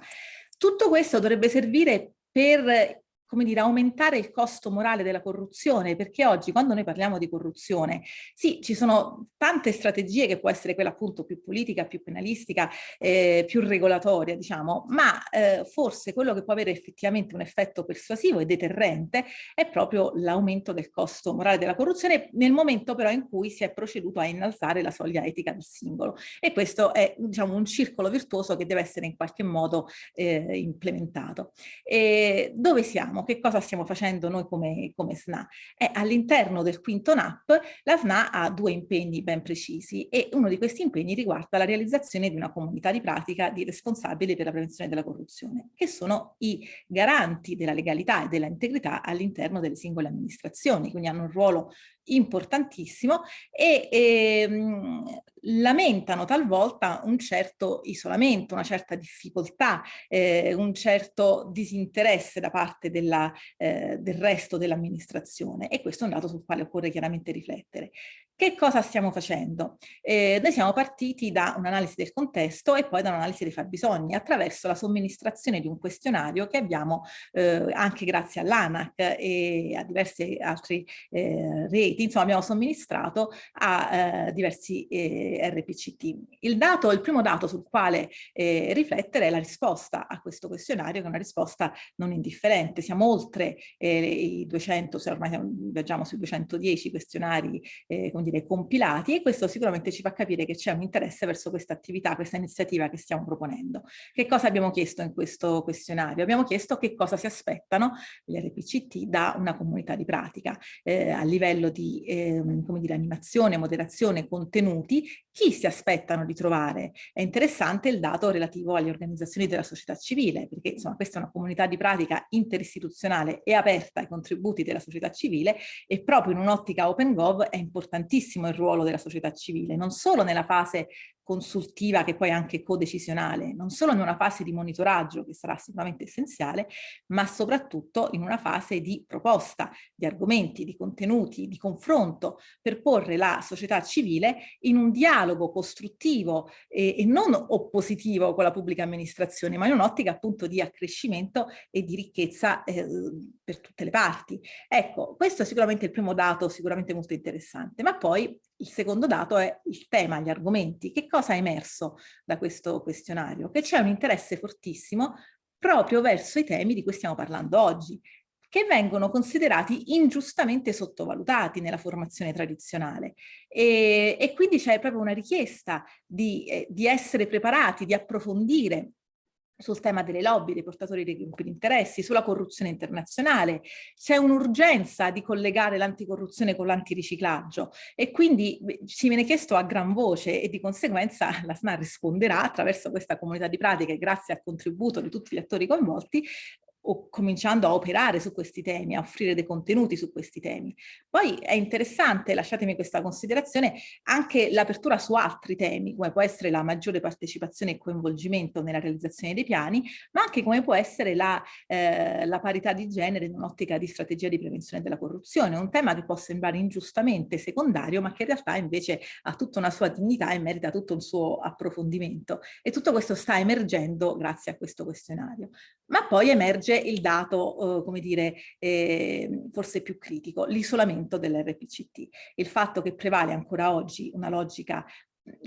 Tutto questo dovrebbe servire per come dire, aumentare il costo morale della corruzione, perché oggi quando noi parliamo di corruzione, sì, ci sono tante strategie che può essere quella appunto più politica, più penalistica, eh, più regolatoria, diciamo, ma eh, forse quello che può avere effettivamente un effetto persuasivo e deterrente è proprio l'aumento del costo morale della corruzione nel momento però in cui si è proceduto a innalzare la soglia etica del singolo. E questo è, diciamo, un circolo virtuoso che deve essere in qualche modo eh, implementato. E dove siamo? Facciamo? Che cosa stiamo facendo noi come, come SNA? All'interno del quinto NAP la SNA ha due impegni ben precisi e uno di questi impegni riguarda la realizzazione di una comunità di pratica di responsabili per la prevenzione della corruzione, che sono i garanti della legalità e della integrità all'interno delle singole amministrazioni, quindi hanno un ruolo importantissimo e, ehm, lamentano talvolta un certo isolamento, una certa difficoltà, eh, un certo disinteresse da parte della, eh, del resto dell'amministrazione e questo è un dato sul quale occorre chiaramente riflettere. Che cosa stiamo facendo? Eh, noi siamo partiti da un'analisi del contesto e poi da un'analisi dei fabbisogni attraverso la somministrazione di un questionario che abbiamo eh, anche grazie all'ANAC e a diversi altri eh, reti, insomma abbiamo somministrato a eh, diversi eh, RPCT. Il, dato, il primo dato sul quale eh, riflettere è la risposta a questo questionario che è una risposta non indifferente. Siamo oltre i 200, se ormai viaggiamo sui 210 questionari eh, dire, compilati e questo sicuramente ci fa capire che c'è un interesse verso questa attività, questa iniziativa che stiamo proponendo. Che cosa abbiamo chiesto in questo questionario? Abbiamo chiesto che cosa si aspettano gli RPCT da una comunità di pratica eh, a livello di eh, come dire, animazione, moderazione, contenuti, chi si aspettano di trovare? È interessante il dato relativo alle organizzazioni della società civile, perché insomma questa è una comunità di pratica interistituzionale e aperta ai contributi della società civile e proprio in un'ottica Open Gov è importantissimo il ruolo della società civile, non solo nella fase consultiva che poi è anche codecisionale, non solo in una fase di monitoraggio che sarà sicuramente essenziale, ma soprattutto in una fase di proposta, di argomenti, di contenuti, di confronto per porre la società civile in un dialogo costruttivo e, e non oppositivo con la pubblica amministrazione, ma in un'ottica appunto di accrescimento e di ricchezza eh, per tutte le parti. Ecco, questo è sicuramente il primo dato, sicuramente molto interessante, ma poi il secondo dato è il tema, gli argomenti. Che cosa è emerso da questo questionario? Che c'è un interesse fortissimo proprio verso i temi di cui stiamo parlando oggi, che vengono considerati ingiustamente sottovalutati nella formazione tradizionale. E, e quindi c'è proprio una richiesta di, eh, di essere preparati, di approfondire sul tema delle lobby, dei portatori dei gruppi di interessi, sulla corruzione internazionale. C'è un'urgenza di collegare l'anticorruzione con l'antiriciclaggio e quindi ci viene chiesto a gran voce e di conseguenza la SNA risponderà attraverso questa comunità di pratiche grazie al contributo di tutti gli attori coinvolti o cominciando a operare su questi temi, a offrire dei contenuti su questi temi. Poi è interessante, lasciatemi questa considerazione, anche l'apertura su altri temi, come può essere la maggiore partecipazione e coinvolgimento nella realizzazione dei piani, ma anche come può essere la, eh, la parità di genere in un'ottica di strategia di prevenzione della corruzione, un tema che può sembrare ingiustamente secondario, ma che in realtà invece ha tutta una sua dignità e merita tutto un suo approfondimento. E tutto questo sta emergendo grazie a questo questionario. Ma poi emerge il dato, eh, come dire, eh, forse più critico, l'isolamento dell'RPCT. Il fatto che prevale ancora oggi una logica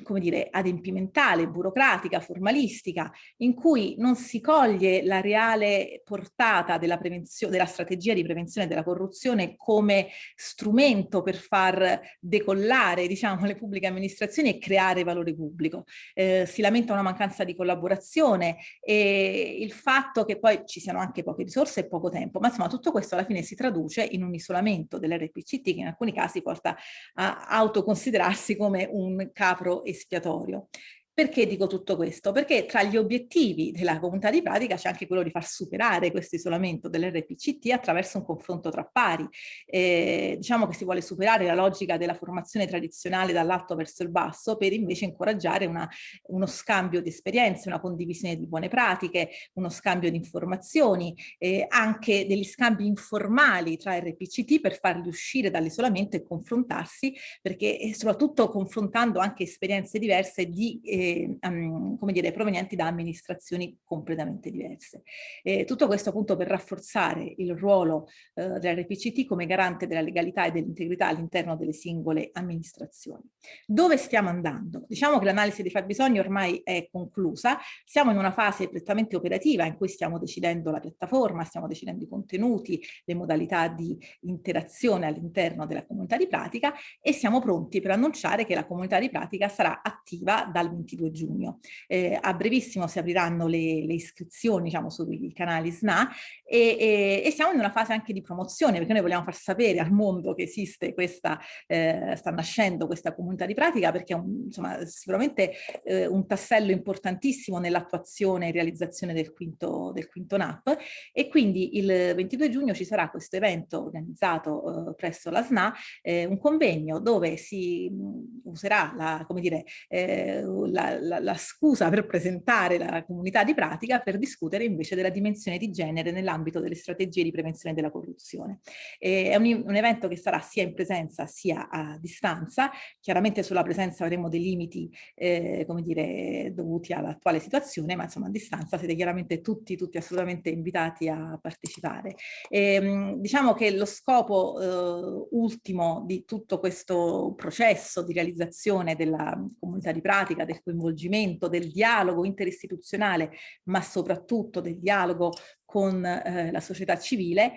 come dire, adempimentale, burocratica, formalistica, in cui non si coglie la reale portata della, della strategia di prevenzione della corruzione come strumento per far decollare, diciamo, le pubbliche amministrazioni e creare valore pubblico. Eh, si lamenta una mancanza di collaborazione e il fatto che poi ci siano anche poche risorse e poco tempo, ma insomma tutto questo alla fine si traduce in un isolamento dell'RPCT che in alcuni casi porta a autoconsiderarsi come un capro espiatorio. Perché dico tutto questo? Perché tra gli obiettivi della comunità di pratica c'è anche quello di far superare questo isolamento dell'RPCT attraverso un confronto tra pari. Eh, diciamo che si vuole superare la logica della formazione tradizionale dall'alto verso il basso per invece incoraggiare una, uno scambio di esperienze, una condivisione di buone pratiche, uno scambio di informazioni, eh, anche degli scambi informali tra RPCT per farli uscire dall'isolamento e confrontarsi, perché eh, soprattutto confrontando anche esperienze diverse di eh, um, come dire, provenienti da amministrazioni completamente diverse. E tutto questo appunto per rafforzare il ruolo uh, dell'RPCT come garante della legalità e dell'integrità all'interno delle singole amministrazioni. Dove stiamo andando? Diciamo che l'analisi dei fabbisogni ormai è conclusa, siamo in una fase prettamente operativa in cui stiamo decidendo la piattaforma, stiamo decidendo i contenuti, le modalità di interazione all'interno della comunità di pratica e siamo pronti per annunciare che la comunità di pratica sarà attiva dal 28 22 giugno. Eh, a brevissimo si apriranno le, le iscrizioni diciamo, sui canali SNA e, e, e, siamo in una fase anche di promozione perché noi vogliamo far sapere al mondo che esiste questa, eh, sta nascendo questa comunità di pratica perché è un, insomma, sicuramente eh, un tassello importantissimo nell'attuazione e realizzazione del quinto, del quinto NAP e quindi il 22 giugno ci sarà questo evento organizzato eh, presso la SNA, eh, un convegno dove si mh, userà la, come dire, eh, la, la, la scusa per presentare la comunità di pratica per discutere invece della dimensione di genere nell'ambito delle strategie di prevenzione della corruzione. Eh, è un, un, evento che sarà sia in presenza sia a distanza, chiaramente sulla presenza avremo dei limiti eh, come dire, dovuti all'attuale situazione, ma insomma a distanza siete chiaramente tutti, tutti assolutamente invitati a partecipare. E, ehm, diciamo che lo scopo eh, ultimo di tutto questo processo di realizzazione della comunità di pratica, del coinvolgimento, del dialogo interistituzionale, ma soprattutto del dialogo con eh, la società civile,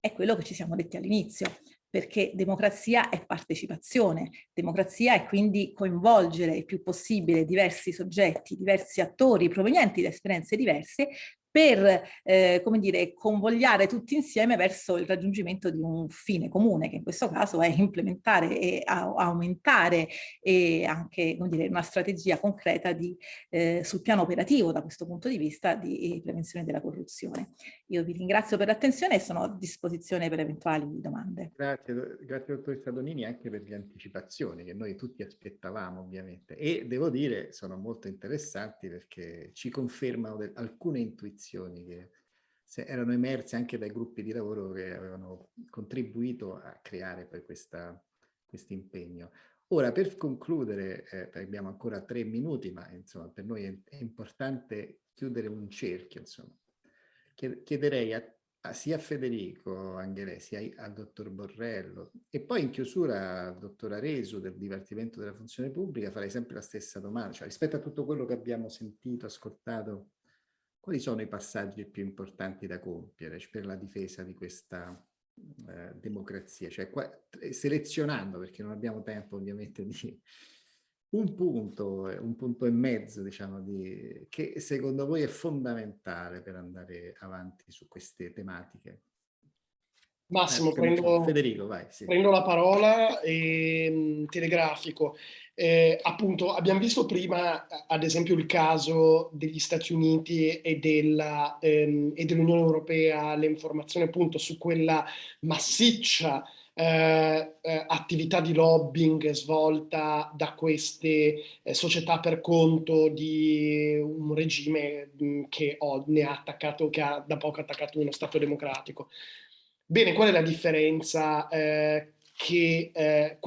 è quello che ci siamo detti all'inizio, perché democrazia è partecipazione, democrazia è quindi coinvolgere il più possibile diversi soggetti, diversi attori provenienti da esperienze diverse per, eh, come dire, convogliare tutti insieme verso il raggiungimento di un fine comune, che in questo caso è implementare e aumentare e anche, come dire, una strategia concreta di, eh, sul piano operativo da questo punto di vista di prevenzione della corruzione. Io vi ringrazio per l'attenzione e sono a disposizione per eventuali domande. Grazie, grazie dottoressa Donini anche per le anticipazioni che noi tutti aspettavamo ovviamente e devo dire sono molto interessanti perché ci confermano alcune intuizioni posizioni che erano emerse anche dai gruppi di lavoro che avevano contribuito a creare poi questo impegno. Ora, per concludere, eh, abbiamo ancora tre minuti, ma insomma per noi è, è importante chiudere un cerchio. Insomma. Chiederei a, a, sia a Federico Anghelè, sia al dottor Borrello e poi in chiusura al dottor Aresu del Dipartimento della Funzione Pubblica farei sempre la stessa domanda, cioè rispetto a tutto quello che abbiamo sentito, ascoltato quali sono i passaggi più importanti da compiere per la difesa di questa eh, democrazia? Cioè, qua, eh, selezionando, perché non abbiamo tempo ovviamente di un punto, un punto e mezzo, diciamo, di, che secondo voi è fondamentale per andare avanti su queste tematiche. Massimo, eh, prendo, Federico, vai, sì. prendo la parola e mm, telegrafico. Eh, appunto, abbiamo visto prima, ad esempio, il caso degli Stati Uniti e dell'Unione ehm, dell Europea, le informazioni appunto su quella massiccia eh, eh, attività di lobbying svolta da queste eh, società per conto di un regime mh, mm, che ho, ne ha attaccato, che ha da poco attaccato uno Stato democratico. Bene, qual è la differenza eh, che, eh,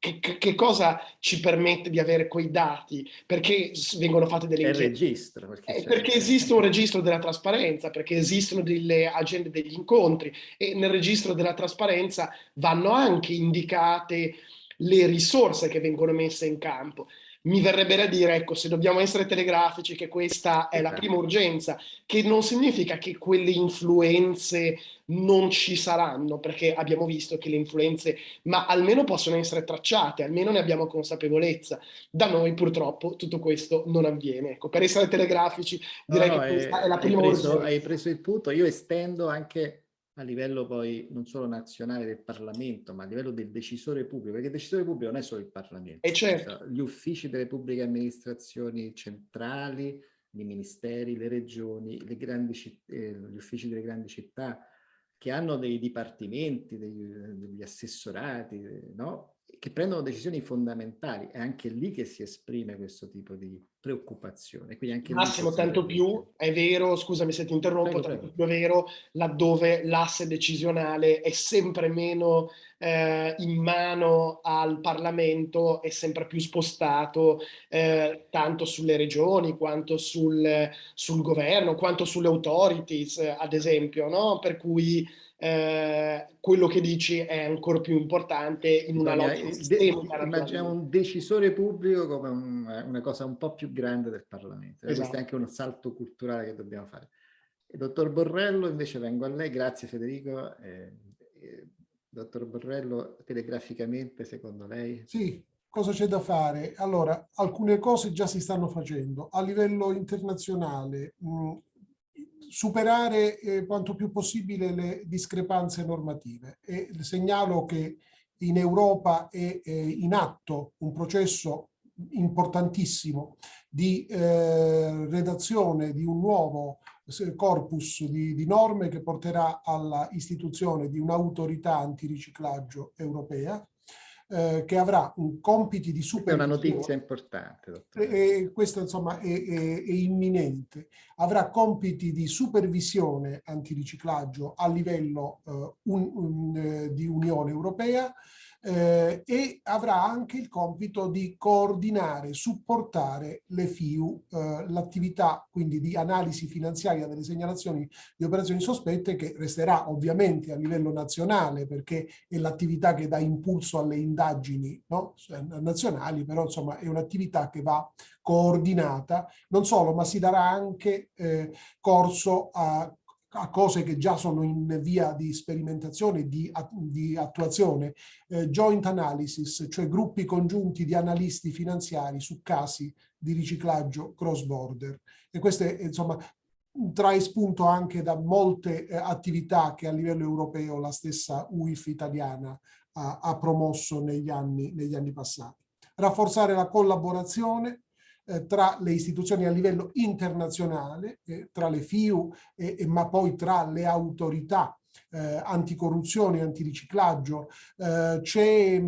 che, che, cosa ci permette di avere quei dati? Perché vengono fatte delle inchieste? registro. Perché, eh, perché esiste un registro della trasparenza, perché esistono delle agende degli incontri e nel registro della trasparenza vanno anche indicate le risorse che vengono messe in campo mi verrebbe da dire, ecco, se dobbiamo essere telegrafici, che questa è la prima urgenza, che non significa che quelle influenze non ci saranno, perché abbiamo visto che le influenze, ma almeno possono essere tracciate, almeno ne abbiamo consapevolezza. Da noi purtroppo tutto questo non avviene. Ecco, per essere telegrafici direi no, no, che questa è, è la prima hai preso, urgenza. Hai preso il punto, io estendo anche a livello poi non solo nazionale del Parlamento, ma a livello del decisore pubblico, perché il decisore pubblico non è solo il Parlamento, e certo. gli uffici delle pubbliche amministrazioni centrali, i ministeri, le regioni, le grandi, eh, gli uffici delle grandi città, che hanno dei dipartimenti, degli, degli assessorati, no? Che prendono decisioni fondamentali, è anche lì che si esprime questo tipo di preoccupazione. Quindi anche Massimo, tanto più è vero, scusami se ti interrompo, prego, tanto prego. più è vero laddove l'asse decisionale è sempre meno eh, in mano al Parlamento, è sempre più spostato eh, tanto sulle regioni quanto sul, sul governo, quanto sulle authorities, ad esempio, no? Per cui eh, quello che dici è ancora più importante in una logica sistemica. Immaginiamo un decisore pubblico come un, una cosa un po' più grande del Parlamento. Esatto. Questo è anche uno salto culturale che dobbiamo fare. Il dottor Borrello, invece vengo a lei, grazie Federico. Eh, eh, dottor Borrello, telegraficamente secondo lei? Sì, cosa c'è da fare? Allora, alcune cose già si stanno facendo. A livello internazionale, mh, superare eh, quanto più possibile le discrepanze normative. E segnalo che in Europa è, è in atto un processo importantissimo di eh, redazione di un nuovo corpus di, di, norme che porterà alla istituzione di un'autorità antiriciclaggio europea eh, che avrà un compiti di supervisione. È una notizia importante. Dottore. E, questa insomma è, è, è, imminente. Avrà compiti di supervisione antiriciclaggio a livello eh, un, un, eh, di Unione Europea eh, e avrà anche il compito di coordinare, supportare le FIU, eh, l'attività quindi di analisi finanziaria delle segnalazioni di operazioni sospette che resterà ovviamente a livello nazionale perché è l'attività che dà impulso alle indagini no? nazionali, però insomma è un'attività che va coordinata, non solo, ma si darà anche eh, corso a a cose che già sono in via di sperimentazione, di, di attuazione, eh, joint analysis, cioè gruppi congiunti di analisti finanziari su casi di riciclaggio cross border. E questo è, insomma, trae spunto anche da molte eh, attività che a livello europeo la stessa UIF italiana ha, ha promosso negli anni, negli anni passati. Rafforzare la collaborazione eh, tra le istituzioni a livello internazionale, eh, tra le FIU, ma poi tra le autorità eh, anticorruzione, antiriciclaggio, eh, c'è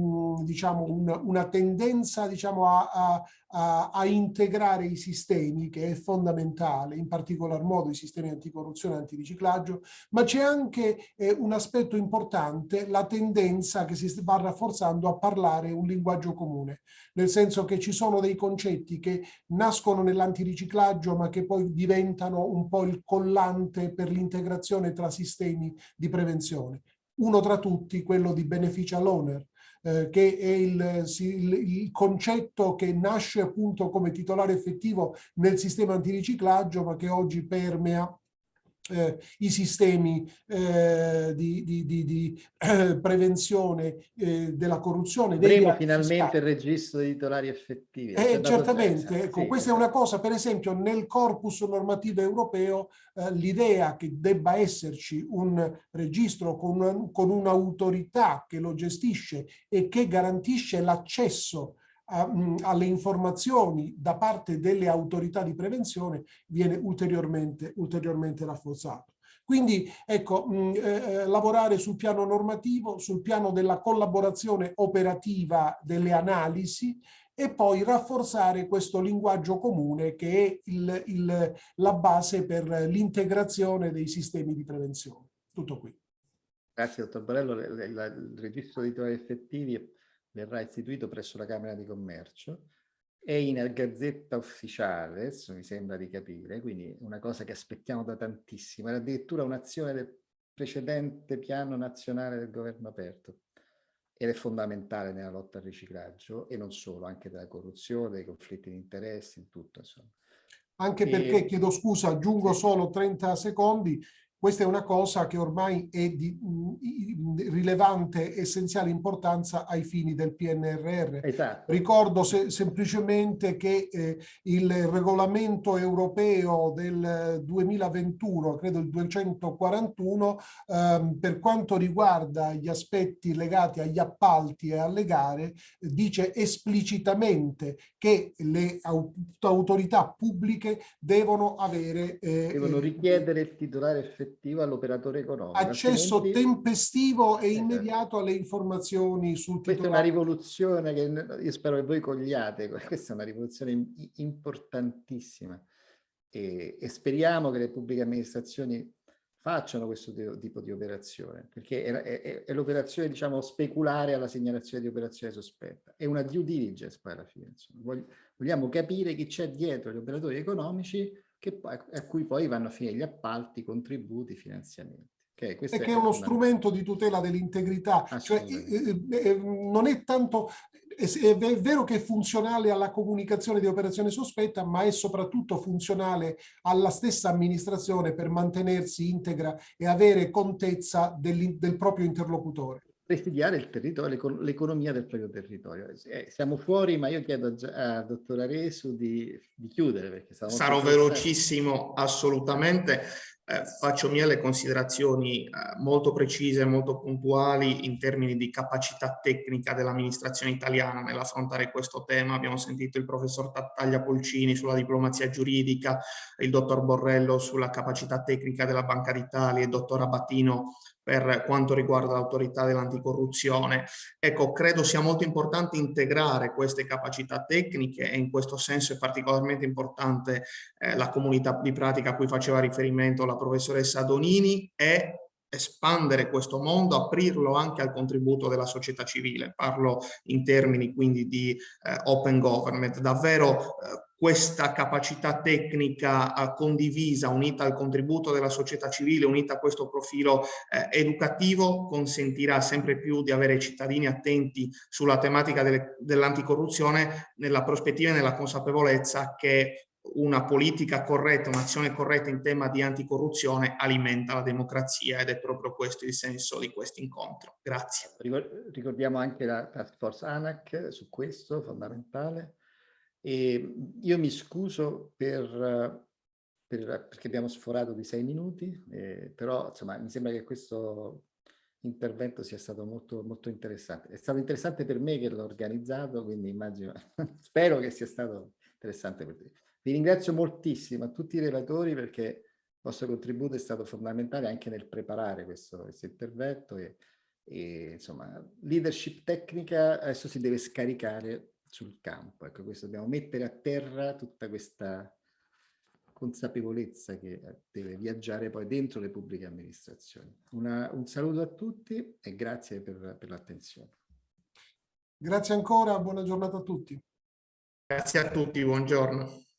diciamo, un, una tendenza diciamo, a, a, a, a, integrare i sistemi, che è fondamentale, in particolar modo i sistemi anticorruzione e antiriciclaggio, ma c'è anche eh, un aspetto importante, la tendenza che si va rafforzando a parlare un linguaggio comune, nel senso che ci sono dei concetti che nascono nell'antiriciclaggio ma che poi diventano un po' il collante per l'integrazione tra sistemi di prevenzione. Uno tra tutti, quello di beneficial owner, eh, che è il, il, il, concetto che nasce appunto come titolare effettivo nel sistema antiriciclaggio, ma che oggi permea eh, i sistemi eh, di, di, di, di eh, prevenzione eh, della corruzione. Avremo finalmente il registro dei titolari effettivi. Eh, certamente, ecco, sì. questa è una cosa, per esempio, nel corpus normativo europeo eh, l'idea che debba esserci un registro con un'autorità che lo gestisce e che garantisce l'accesso a, alle informazioni da parte delle autorità di prevenzione viene ulteriormente, ulteriormente rafforzato. Quindi ecco, mh, eh, eh, lavorare sul piano normativo, sul piano della collaborazione operativa delle analisi e poi rafforzare questo linguaggio comune che è il, il, la base per l'integrazione dei sistemi di prevenzione. Tutto qui. Grazie dottor Barello, il, registro di titoli effettivi verrà istituito presso la Camera di Commercio, è in gazzetta ufficiale, adesso mi sembra di capire, quindi una cosa che aspettiamo da tantissimo, era addirittura un'azione del precedente piano nazionale del governo aperto ed è fondamentale nella lotta al riciclaggio e non solo, anche della corruzione, dei conflitti di interessi, in tutto insomma. Anche perché, chiedo scusa, aggiungo solo 30 secondi, questa è una cosa che ormai è di rilevante, essenziale importanza ai fini del PNRR. Esatto. Ricordo se, semplicemente che eh, il regolamento europeo del 2021, credo il 241, ehm, per quanto riguarda gli aspetti legati agli appalti e alle gare, dice esplicitamente che le autorità pubbliche devono avere... Eh, devono richiedere il titolare effettivo effettivo all'operatore economico. Accesso altrimenti... tempestivo e esatto. immediato alle informazioni sul titolare. Questa è una rivoluzione che io spero che voi cogliate, questa è una rivoluzione importantissima e, e speriamo che le pubbliche amministrazioni facciano questo tipo di operazione, perché è, è, è l'operazione, diciamo, speculare alla segnalazione di operazione sospetta. È una due diligence poi alla fine. Insomma. Vogliamo capire chi c'è dietro gli operatori economici che poi, a cui poi vanno a finire gli appalti, contributi, finanziamenti. Okay, e che è uno strumento di tutela dell'integrità, cioè eh, eh, non è tanto, è, è, vero che è funzionale alla comunicazione di operazione sospetta, ma è soprattutto funzionale alla stessa amministrazione per mantenersi integra e avere contezza del, del proprio interlocutore. Presidiare il territorio, l'economia del proprio territorio. Eh, siamo fuori, ma io chiedo a, a dottor Aresu di, di chiudere. Perché Sarò velocissimo, assolutamente. Eh, faccio mie le considerazioni eh, molto precise, molto puntuali in termini di capacità tecnica dell'amministrazione italiana nell'affrontare questo tema. Abbiamo sentito il professor Tattaglia Polcini sulla diplomazia giuridica, il dottor Borrello sulla capacità tecnica della Banca d'Italia, il dottor Abatino per quanto riguarda l'autorità dell'anticorruzione. Ecco, credo sia molto importante integrare queste capacità tecniche e in questo senso è particolarmente importante eh, la comunità di pratica a cui faceva riferimento la professoressa Donini e espandere questo mondo, aprirlo anche al contributo della società civile. Parlo in termini quindi di eh, open government. Davvero eh, questa capacità tecnica eh, condivisa, unita al contributo della società civile, unita a questo profilo eh, educativo, consentirà sempre più di avere cittadini attenti sulla tematica dell'anticorruzione nella prospettiva e nella consapevolezza che una politica corretta, un'azione corretta in tema di anticorruzione alimenta la democrazia ed è proprio questo il senso di questo incontro. Grazie. Ricordiamo anche la task force ANAC su questo, fondamentale. E io mi scuso per, per, perché abbiamo sforato di sei minuti, eh, però insomma mi sembra che questo intervento sia stato molto, molto interessante. È stato interessante per me che l'ho organizzato, quindi immagino, spero che sia stato interessante per te. Vi ringrazio moltissimo a tutti i relatori perché il vostro contributo è stato fondamentale anche nel preparare questo, questo intervento e, e, insomma leadership tecnica adesso si deve scaricare sul campo. Ecco, questo dobbiamo mettere a terra tutta questa consapevolezza che deve viaggiare poi dentro le pubbliche amministrazioni. Una, un saluto a tutti e grazie per, per l'attenzione. Grazie ancora, buona giornata a tutti. Grazie a tutti, buongiorno.